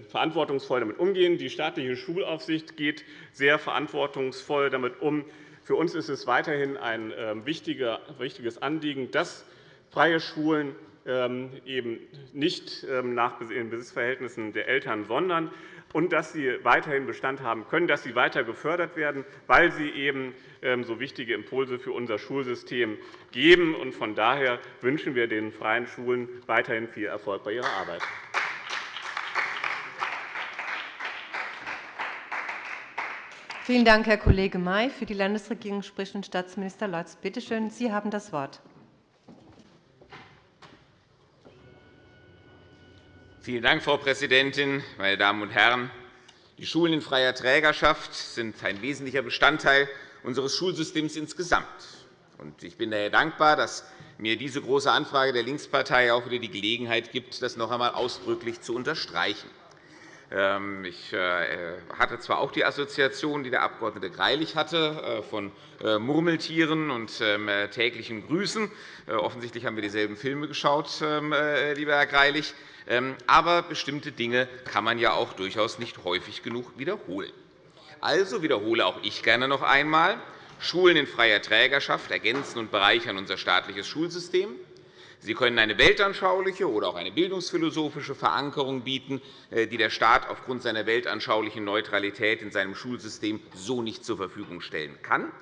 verantwortungsvoll damit umgehen. Die staatliche Schulaufsicht geht sehr verantwortungsvoll damit um. Für uns ist es weiterhin ein wichtiges Anliegen, dass freie Schulen eben nicht nach den Besitzverhältnissen der Eltern, sondern und dass sie weiterhin Bestand haben können, dass sie weiter gefördert werden, weil sie eben ähm, so wichtige Impulse für unser Schulsystem geben. Von daher wünschen wir den freien Schulen weiterhin viel Erfolg bei ihrer Arbeit. Vielen Dank, Herr Kollege May. Für die Landesregierung spricht nun Staatsminister Lorz. Bitte schön, Sie haben das Wort. Vielen Dank, Frau Präsidentin, meine Damen und Herren! Die Schulen in freier Trägerschaft sind ein wesentlicher Bestandteil unseres Schulsystems insgesamt. Ich bin daher dankbar, dass mir diese Große Anfrage der Linkspartei auch wieder die Gelegenheit gibt, das noch einmal ausdrücklich zu unterstreichen. Ähm, ich äh, hatte zwar auch die Assoziation, die der Abg. Greilich hatte, äh, von äh, Murmeltieren und ähm, täglichen Grüßen. Offensichtlich haben wir dieselben Filme geschaut, ähm, lieber Herr Greilich. Aber bestimmte Dinge kann man ja auch durchaus nicht häufig genug wiederholen. Also wiederhole auch ich gerne noch einmal. Schulen in freier Trägerschaft ergänzen und bereichern unser staatliches Schulsystem. Sie können eine weltanschauliche oder auch eine bildungsphilosophische Verankerung bieten, äh, die der Staat aufgrund seiner weltanschaulichen Neutralität in seinem Schulsystem so nicht zur Verfügung stellen kann.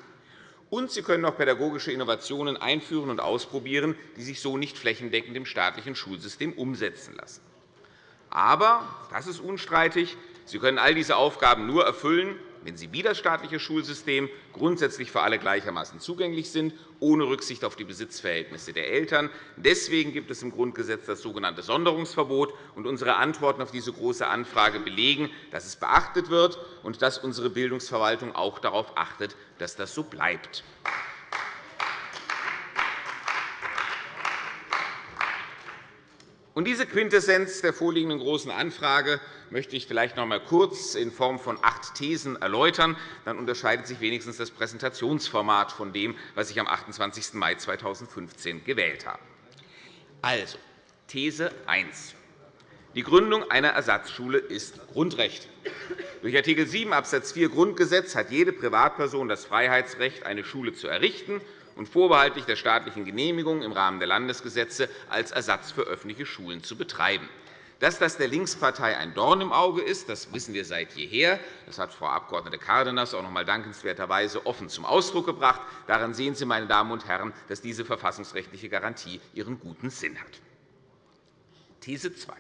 Und Sie können auch pädagogische Innovationen einführen und ausprobieren, die sich so nicht flächendeckend im staatlichen Schulsystem umsetzen lassen. Aber, das ist unstreitig, Sie können all diese Aufgaben nur erfüllen, wenn sie wie das staatliche Schulsystem grundsätzlich für alle gleichermaßen zugänglich sind, ohne Rücksicht auf die Besitzverhältnisse der Eltern. Deswegen gibt es im Grundgesetz das sogenannte Sonderungsverbot. Unsere Antworten auf diese Große Anfrage belegen, dass es beachtet wird und dass unsere Bildungsverwaltung auch darauf achtet, dass das so bleibt. Diese Quintessenz der vorliegenden Großen Anfrage möchte ich vielleicht noch einmal kurz in Form von acht Thesen erläutern. Dann unterscheidet sich wenigstens das Präsentationsformat von dem, was ich am 28. Mai 2015 gewählt habe. Also, These 1. Die Gründung einer Ersatzschule ist Grundrecht. Durch Art. 7 Abs. 4 Grundgesetz hat jede Privatperson das Freiheitsrecht, eine Schule zu errichten und vorbehaltlich der staatlichen Genehmigung im Rahmen der Landesgesetze als Ersatz für öffentliche Schulen zu betreiben. Dass das der Linkspartei ein Dorn im Auge ist, das wissen wir seit jeher. Das hat Frau Abg. Cárdenas auch noch einmal dankenswerterweise offen zum Ausdruck gebracht. Daran sehen Sie, meine Damen und Herren, dass diese verfassungsrechtliche Garantie ihren guten Sinn hat. These 2.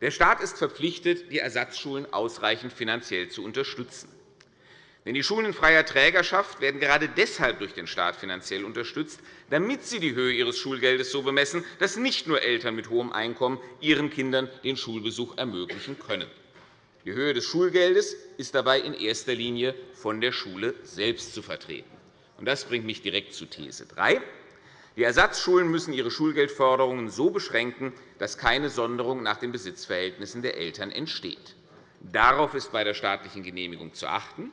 Der Staat ist verpflichtet, die Ersatzschulen ausreichend finanziell zu unterstützen. Denn die Schulen in freier Trägerschaft werden gerade deshalb durch den Staat finanziell unterstützt, damit sie die Höhe ihres Schulgeldes so bemessen, dass nicht nur Eltern mit hohem Einkommen ihren Kindern den Schulbesuch ermöglichen können. Die Höhe des Schulgeldes ist dabei in erster Linie von der Schule selbst zu vertreten. Das bringt mich direkt zu These 3. Die Ersatzschulen müssen ihre Schulgeldforderungen so beschränken, dass keine Sonderung nach den Besitzverhältnissen der Eltern entsteht. Darauf ist bei der staatlichen Genehmigung zu achten.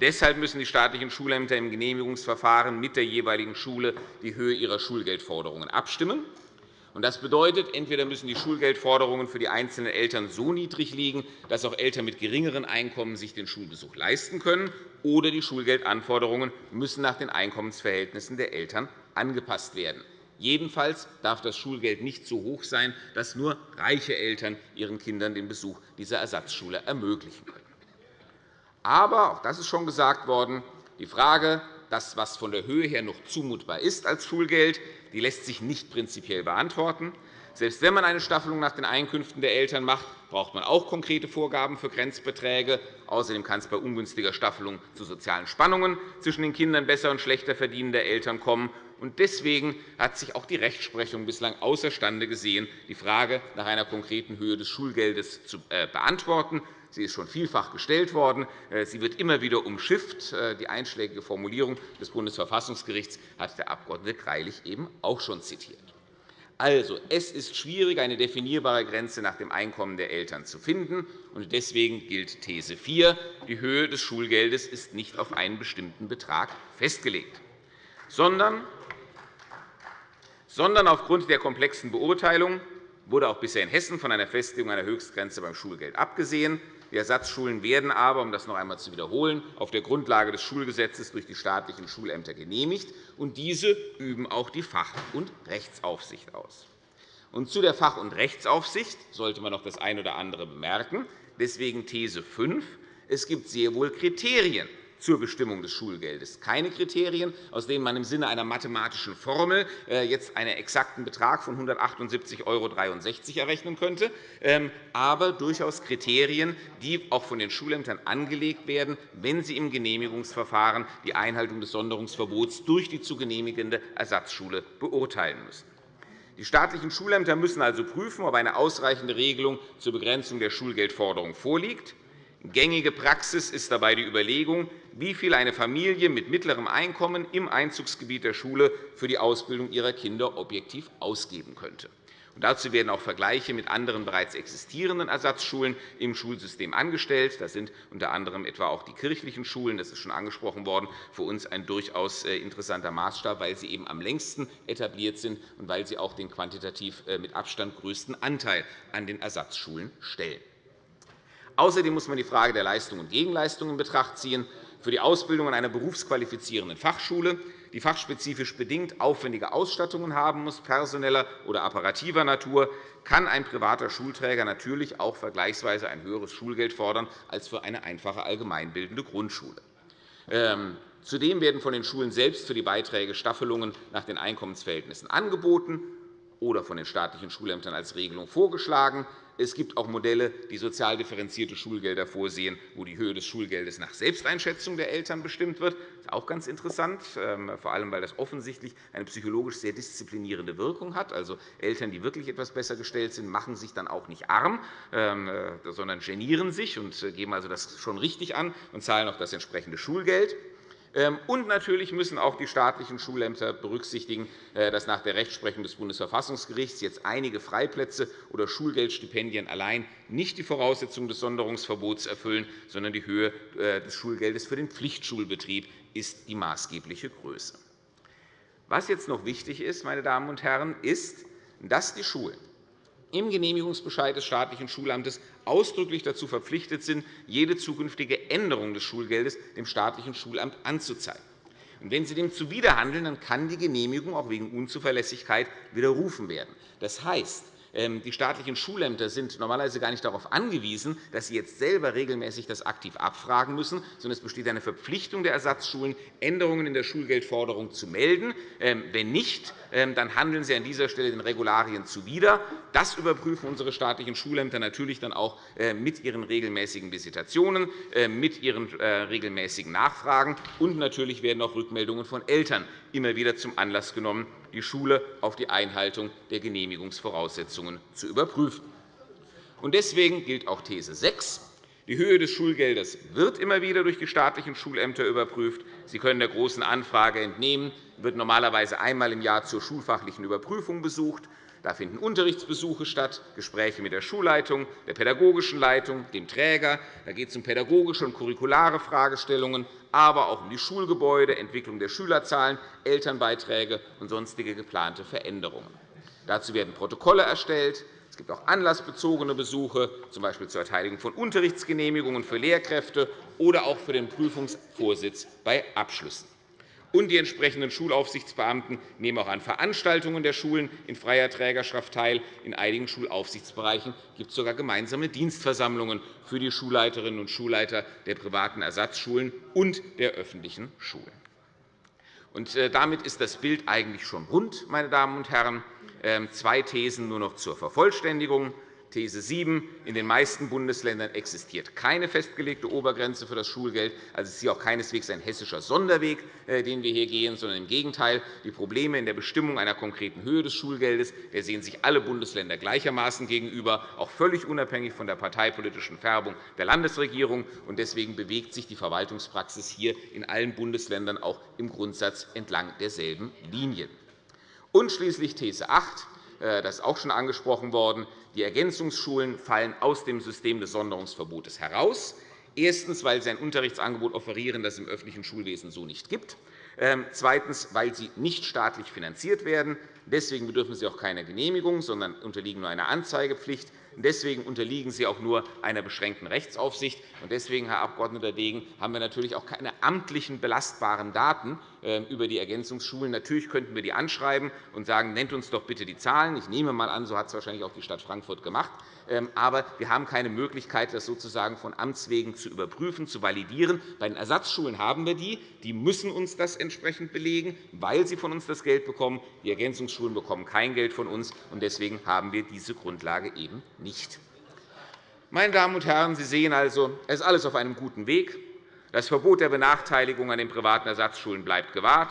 Deshalb müssen die staatlichen Schulämter im Genehmigungsverfahren mit der jeweiligen Schule die Höhe ihrer Schulgeldforderungen abstimmen. Das bedeutet, entweder müssen die Schulgeldforderungen für die einzelnen Eltern so niedrig liegen, dass auch Eltern mit geringeren Einkommen sich den Schulbesuch leisten können, oder die Schulgeldanforderungen müssen nach den Einkommensverhältnissen der Eltern angepasst werden. Jedenfalls darf das Schulgeld nicht so hoch sein, dass nur reiche Eltern ihren Kindern den Besuch dieser Ersatzschule ermöglichen können. Aber, auch das ist schon gesagt worden, die Frage, das, was von der Höhe her noch zumutbar ist als Schulgeld, die lässt sich nicht prinzipiell beantworten. Selbst wenn man eine Staffelung nach den Einkünften der Eltern macht, braucht man auch konkrete Vorgaben für Grenzbeträge. Außerdem kann es bei ungünstiger Staffelung zu sozialen Spannungen zwischen den Kindern besser und schlechter verdienender Eltern kommen. Deswegen hat sich auch die Rechtsprechung bislang außerstande gesehen, die Frage nach einer konkreten Höhe des Schulgeldes zu äh, beantworten. Sie ist schon vielfach gestellt worden. Äh, sie wird immer wieder umschifft. Äh, die einschlägige Formulierung des Bundesverfassungsgerichts hat der Abg. Greilich eben auch schon zitiert. Also, es ist schwierig, eine definierbare Grenze nach dem Einkommen der Eltern zu finden. Deswegen gilt These 4. Die Höhe des Schulgeldes ist nicht auf einen bestimmten Betrag festgelegt, sondern sondern aufgrund der komplexen Beurteilung wurde auch bisher in Hessen von einer Festlegung einer Höchstgrenze beim Schulgeld abgesehen. Die Ersatzschulen werden aber, um das noch einmal zu wiederholen, auf der Grundlage des Schulgesetzes durch die staatlichen Schulämter genehmigt, und diese üben auch die Fach- und Rechtsaufsicht aus. Und zu der Fach- und Rechtsaufsicht sollte man noch das eine oder andere bemerken. Deswegen These 5. Es gibt sehr wohl Kriterien zur Bestimmung des Schulgeldes. Keine Kriterien, aus denen man im Sinne einer mathematischen Formel äh, jetzt einen exakten Betrag von 178,63 € errechnen könnte, ähm, aber durchaus Kriterien, die auch von den Schulämtern angelegt werden, wenn sie im Genehmigungsverfahren die Einhaltung des Sonderungsverbots durch die zu genehmigende Ersatzschule beurteilen müssen. Die staatlichen Schulämter müssen also prüfen, ob eine ausreichende Regelung zur Begrenzung der Schulgeldforderung vorliegt. Gängige Praxis ist dabei die Überlegung, wie viel eine Familie mit mittlerem Einkommen im Einzugsgebiet der Schule für die Ausbildung ihrer Kinder objektiv ausgeben könnte. Dazu werden auch Vergleiche mit anderen bereits existierenden Ersatzschulen im Schulsystem angestellt. Das sind unter anderem etwa auch die kirchlichen Schulen. Das ist schon angesprochen worden. Für uns ein durchaus äh, interessanter Maßstab, weil sie eben am längsten etabliert sind und weil sie auch den quantitativ äh, mit Abstand größten Anteil an den Ersatzschulen stellen. Außerdem muss man die Frage der Leistung und Gegenleistung in Betracht ziehen. Für die Ausbildung an einer berufsqualifizierenden Fachschule, die fachspezifisch bedingt aufwendige Ausstattungen haben muss, personeller oder apparativer Natur, kann ein privater Schulträger natürlich auch vergleichsweise ein höheres Schulgeld fordern als für eine einfache allgemeinbildende Grundschule. Ähm, zudem werden von den Schulen selbst für die Beiträge Staffelungen nach den Einkommensverhältnissen angeboten oder von den staatlichen Schulämtern als Regelung vorgeschlagen. Es gibt auch Modelle, die sozial differenzierte Schulgelder vorsehen, wo die Höhe des Schulgeldes nach Selbsteinschätzung der Eltern bestimmt wird. Das ist auch ganz interessant, ähm, vor allem weil das offensichtlich eine psychologisch sehr disziplinierende Wirkung hat. Also Eltern, die wirklich etwas besser gestellt sind, machen sich dann auch nicht arm, ähm, äh, sondern genieren sich und äh, geben also das schon richtig an und zahlen auch das entsprechende Schulgeld. Ähm, und natürlich müssen auch die staatlichen Schulämter berücksichtigen, äh, dass nach der Rechtsprechung des Bundesverfassungsgerichts jetzt einige Freiplätze oder Schulgeldstipendien allein nicht die Voraussetzungen des Sonderungsverbots erfüllen, sondern die Höhe äh, des Schulgeldes für den Pflichtschulbetrieb ist die maßgebliche Größe. Was jetzt noch wichtig ist, meine Damen und Herren, ist, dass die Schulen im Genehmigungsbescheid des staatlichen Schulamtes ausdrücklich dazu verpflichtet sind, jede zukünftige Änderung des Schulgeldes dem staatlichen Schulamt anzuzeigen. wenn Sie dem zuwiderhandeln, dann kann die Genehmigung auch wegen Unzuverlässigkeit widerrufen werden. Das heißt, die staatlichen Schulämter sind normalerweise gar nicht darauf angewiesen, dass sie jetzt selber regelmäßig das aktiv abfragen müssen, sondern es besteht eine Verpflichtung der Ersatzschulen, Änderungen in der Schulgeldforderung zu melden. Ähm, wenn nicht, ähm, dann handeln sie an dieser Stelle den Regularien zuwider. Das überprüfen unsere staatlichen Schulämter natürlich dann auch äh, mit ihren regelmäßigen Visitationen, äh, mit ihren äh, regelmäßigen Nachfragen. Und natürlich werden auch Rückmeldungen von Eltern immer wieder zum Anlass genommen, die Schule auf die Einhaltung der Genehmigungsvoraussetzungen zu überprüfen. Deswegen gilt auch These 6. Die Höhe des Schulgeldes wird immer wieder durch die staatlichen Schulämter überprüft. Sie können der Großen Anfrage entnehmen, wird normalerweise einmal im Jahr zur schulfachlichen Überprüfung besucht. Da finden Unterrichtsbesuche statt, Gespräche mit der Schulleitung, der pädagogischen Leitung, dem Träger. Da geht es um pädagogische und curriculare Fragestellungen, aber auch um die Schulgebäude, Entwicklung der Schülerzahlen, Elternbeiträge und sonstige geplante Veränderungen. Dazu werden Protokolle erstellt. Es gibt auch anlassbezogene Besuche, z. B. zur Erteilung von Unterrichtsgenehmigungen für Lehrkräfte oder auch für den Prüfungsvorsitz bei Abschlüssen und die entsprechenden Schulaufsichtsbeamten nehmen auch an Veranstaltungen der Schulen in freier Trägerschaft teil. In einigen Schulaufsichtsbereichen gibt es sogar gemeinsame Dienstversammlungen für die Schulleiterinnen und Schulleiter der privaten Ersatzschulen und der öffentlichen Schulen. Äh, damit ist das Bild eigentlich schon rund, meine Damen und Herren. Ähm, zwei Thesen nur noch zur Vervollständigung. These 7. In den meisten Bundesländern existiert keine festgelegte Obergrenze für das Schulgeld. Also, es ist hier auch keineswegs ein hessischer Sonderweg, äh, den wir hier gehen, sondern im Gegenteil. Die Probleme in der Bestimmung einer konkreten Höhe des Schulgeldes der sehen sich alle Bundesländer gleichermaßen gegenüber, auch völlig unabhängig von der parteipolitischen Färbung der Landesregierung. Deswegen bewegt sich die Verwaltungspraxis hier in allen Bundesländern auch im Grundsatz entlang derselben Linien. Und schließlich These 8. Äh, das ist auch schon angesprochen worden. Die Ergänzungsschulen fallen aus dem System des Sonderungsverbotes heraus. Erstens, weil sie ein Unterrichtsangebot offerieren, das es im öffentlichen Schulwesen so nicht gibt. Ähm, zweitens, weil sie nicht staatlich finanziert werden. Deswegen bedürfen sie auch keiner Genehmigung, sondern unterliegen nur einer Anzeigepflicht. Deswegen unterliegen sie auch nur einer beschränkten Rechtsaufsicht. Deswegen, Herr Abg. Degen, haben wir natürlich auch keine amtlichen belastbaren Daten über die Ergänzungsschulen. Natürlich könnten wir die anschreiben und sagen, nennt uns doch bitte die Zahlen. Ich nehme einmal an, so hat es wahrscheinlich auch die Stadt Frankfurt gemacht. Ähm, aber wir haben keine Möglichkeit, das sozusagen von Amts wegen zu überprüfen, zu validieren. Bei den Ersatzschulen haben wir die. Die müssen uns das entsprechend belegen, weil sie von uns das Geld bekommen. Die Ergänzungsschulen bekommen kein Geld von uns. und Deswegen haben wir diese Grundlage eben nicht. Meine Damen und Herren, Sie sehen also, es ist alles auf einem guten Weg. Das Verbot der Benachteiligung an den privaten Ersatzschulen bleibt gewahrt.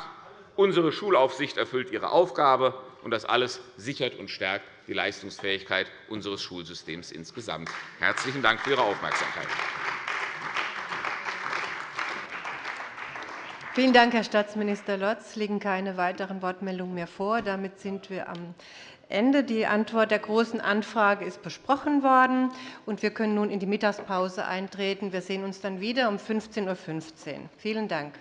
Unsere Schulaufsicht erfüllt ihre Aufgabe, und das alles sichert und stärkt die Leistungsfähigkeit unseres Schulsystems insgesamt. Herzlichen Dank für Ihre Aufmerksamkeit. Vielen Dank, Herr Staatsminister Lotz. Es liegen keine weiteren Wortmeldungen mehr vor. Damit sind wir am Ende. Die Antwort der Großen Anfrage ist besprochen worden. und Wir können nun in die Mittagspause eintreten. Wir sehen uns dann wieder um 15.15 Uhr. Vielen Dank.